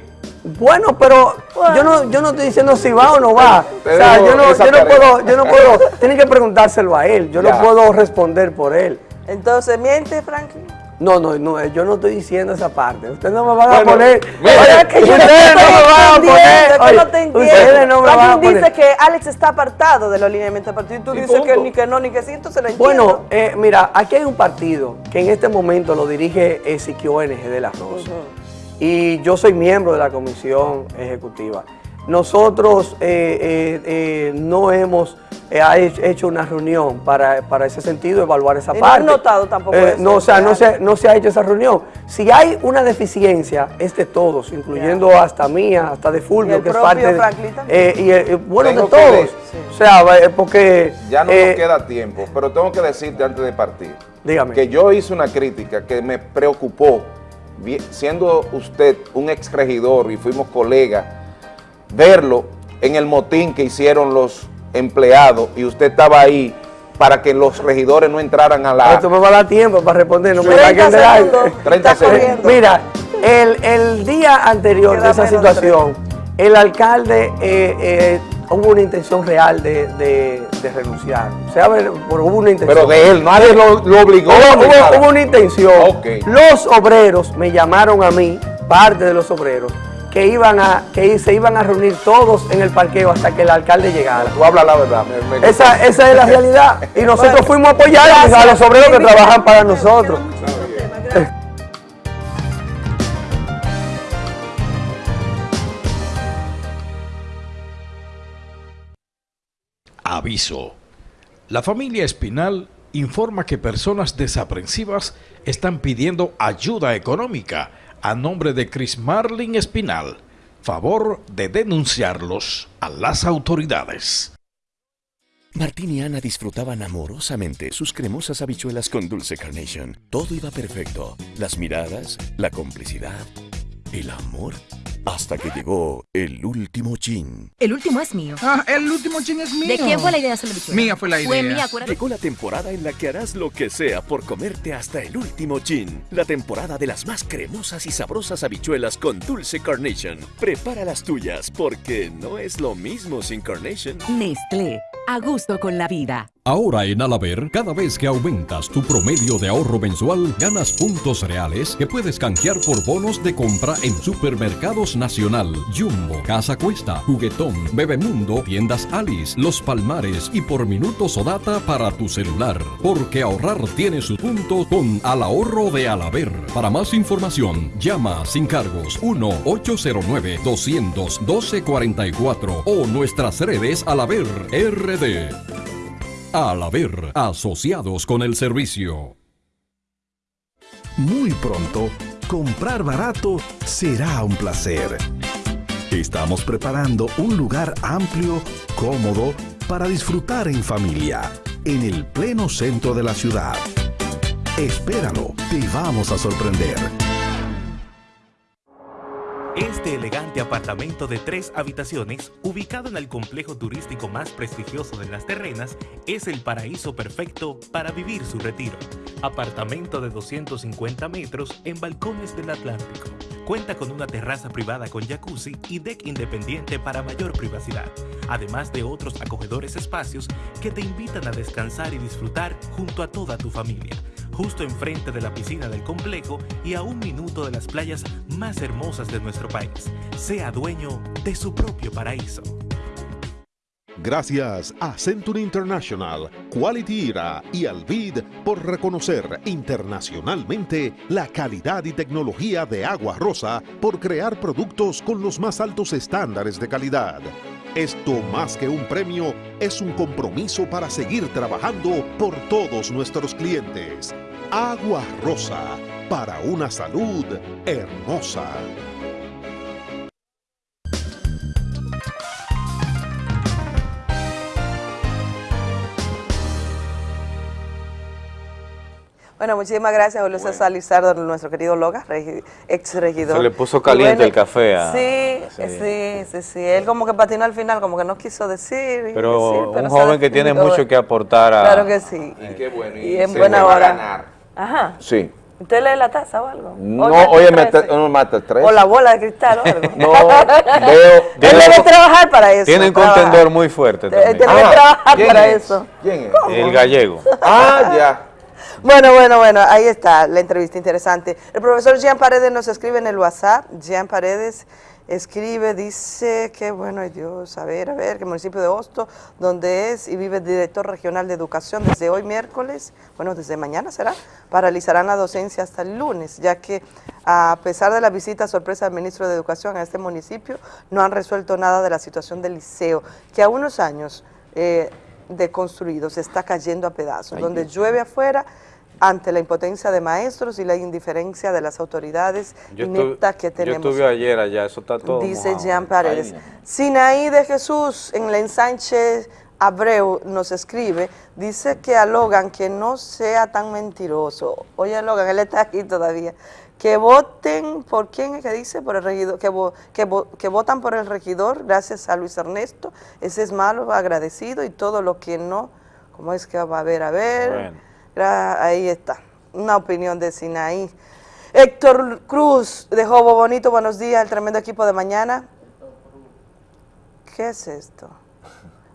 Bueno, pero yo no, yo no estoy diciendo si va o no va. O sea, yo no, yo no puedo, yo no puedo, tienen que preguntárselo a él. Yo Ya. no puedo responder por él. Entonces, ¿miente Franklin? No, no, no, yo no estoy diciendo esa parte. Ustedes no me van a Bueno, poner. mira, que Yo ustedes no me van a poner. oye, no te. Ustedes no me van a poner. dice que Alex está apartado de los lineamientos del partido y tú Y dices que ni que no, ni que sí, entonces lo entiendo. Bueno, eh, mira, aquí hay un partido que en este momento lo dirige Ezequiel NG de la Rosa. Y yo soy miembro de la comisión ejecutiva. Nosotros eh, eh, eh, no hemos eh, ha hecho- una reunión para, para ese sentido, evaluar esa Y no han parte. notado tampoco Eh, eso, no, o sea, no se, no se ha hecho esa reunión. Si hay una deficiencia, es de todos, incluyendo hasta mía, hasta de Fulvio, que es parte de, eh, y, bueno, Tengo de que todos. O sea, porque... Ya no eh, nos queda tiempo, pero tengo que decirte antes de partir. Dígame. Que yo hice una crítica que me preocupó, siendo usted un ex regidor y fuimos colegas, verlo en el motín que hicieron los empleados y usted estaba ahí para que los regidores no entraran a la... Esto me va a dar tiempo para responder, no me 30 saquen del aire. segundos. 30 Está segundos. Mira, el, el día anterior de esa situación, el alcalde eh, eh, hubo una intención real de, de- de renunciar. O sea, pero hubo una intención. Pero de él, nadie lo, lo obligó. Hubo, hubo- hubo una intención. Los obreros me llamaron a mí, parte de los obreros, que iban a que se iban a reunir todos en el parqueo hasta que el alcalde llegara. Tú hablas la verdad. me- me- Esa, esa es la realidad. Y nosotros Bueno, fuimos a apoyar a los obreros que trabajan para nosotros. Aviso. La familia Espinal informa que personas desaprensivas están pidiendo ayuda económica a nombre de Chris Marlin Espinal. Favor de denunciarlos a las autoridades. Martín y Ana disfrutaban amorosamente sus cremosas habichuelas con dulce carnation. Todo iba perfecto. Las miradas, la complicidad, el amor. Hasta que llegó el último chin. El último es mío. Ah, el último chin es mío. ¿De quién fue la idea de hacer la bichuela? Mía fue la idea. Fue mía, acuérdate. Llegó la temporada en la que harás lo que sea por comerte hasta el último chin. La temporada de las más cremosas y sabrosas habichuelas con dulce carnation. Prepara las tuyas porque no es lo mismo sin carnation. Nestlé, a gusto con la vida. Ahora en Alaber, cada vez que aumentas tu promedio de ahorro mensual, ganas puntos reales que puedes canjear por bonos de compra en Supermercados Nacional, Jumbo, Casa Cuesta, Juguetón, Bebemundo, Tiendas Alice, Los Palmares y por minutos o data para tu celular. Porque ahorrar tiene su punto con Al Ahorro de Alaber. Para más información, llama sin cargos 1-809-212-44 o nuestras redes Alaber RD. Al haber asociados con el servicio. Muy pronto, comprar barato será un placer. Estamos preparando un lugar amplio, cómodo, para disfrutar en familia, en el pleno centro de la ciudad. Espéralo, te vamos a sorprender. Este elegante apartamento de tres habitaciones, ubicado en el complejo turístico más prestigioso de las terrenas, es el paraíso perfecto para vivir su retiro. Apartamento de 250 metros en balcones del Atlántico. Cuenta con una terraza privada con jacuzzi y deck independiente para mayor privacidad, además de otros acogedores espacios que te invitan a descansar y disfrutar junto a toda tu familia justo enfrente de la piscina del complejo y a un minuto de las playas más hermosas de nuestro país. Sea dueño de su propio paraíso. Gracias a Century International, Quality Era y Alvid por reconocer internacionalmente la calidad y tecnología de Agua Rosa por crear productos con los más altos estándares de calidad. Esto más que un premio es un compromiso para seguir trabajando por todos nuestros clientes. Agua Rosa, para una salud hermosa. Bueno, muchísimas gracias, Julio César Lizardo, nuestro querido Loga, regi- ex regidor. Se le puso caliente Y el café a- Sí, Sí. sí, sí, sí, Él como que patinó al final, como que no quiso decir. y Pero decir, un joven que tiene mucho que aportar a... Claro que sí. Y qué bueno. Y en se buena hora. ganar. Ajá. Sí. ¿Usted lee la taza o algo? No, oye, me no mata el 3. O la bola de cristal o algo. No, veo... Él debe trabajar para eso. Tiene un trabajar. contendor muy fuerte Él también. debe Ah, trabajar ¿quién para es? eso. ¿Quién es? El gallego. Ah, ya. Bueno, bueno, bueno, ahí está la entrevista interesante. El profesor Jean Paredes nos escribe en el WhatsApp. Jean Paredes escribe, dice que, bueno, ay Dios, a ver, a ver, que el municipio de Hosto, donde es y vive el director regional de educación desde hoy miércoles, bueno, desde mañana será, paralizarán la docencia hasta el lunes, ya que a pesar de la visita sorpresa del ministro de Educación a este municipio, no han resuelto nada de la situación del liceo, que a unos años eh, de construido se está cayendo a pedazos, Ay, donde Dios. llueve afuera ante la impotencia de maestros y la indiferencia de las autoridades Yo ineptas que yo tenemos. estuve ayer allá, eso está todo Dice mojado. Jean Paredes. Sinaí de Jesús en la ensanche Abreu nos escribe, dice que a Logan que no sea tan mentiroso. Oye Logan, él está aquí todavía. Que voten, ¿por quién es que dice? Por el regidor, que, vo- que, vo- que votan por el regidor, gracias a Luis Ernesto. Ese es malo, agradecido y todo lo que no, ¿cómo es que va a haber? A ver. Bueno. Ahí está, una opinión de Sinaí. Héctor Cruz de Jobo Bonito, buenos días, el tremendo equipo de mañana. ¿Qué es esto?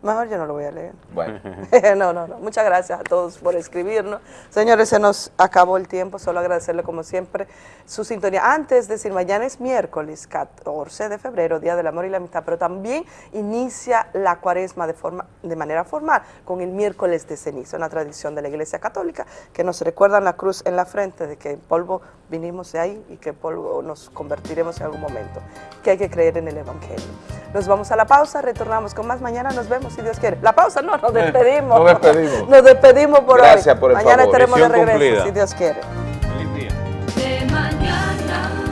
Mejor yo no lo voy a leer. Bueno. no, no, no. Muchas gracias a todos por escribirnos. Señores, se nos acabó el tiempo. Solo agradecerle, como siempre, su sintonía. Antes de decir, mañana es miércoles 14 de febrero, Día del Amor y la Amistad, pero también inicia la cuaresma de, forma, de manera formal con el miércoles de ceniza, una tradición de la Iglesia Católica que nos recuerdan la cruz en la frente de que en polvo vinimos de ahí y que polvo nos convertiremos en algún momento, que hay que creer en el Evangelio. Nos vamos a la pausa, retornamos con más mañana, nos vemos si Dios quiere. La pausa no, nos despedimos. nos despedimos. Nos despedimos por Gracias hoy. Por el mañana estaremos de regreso si Dios quiere. Feliz día. De mañana.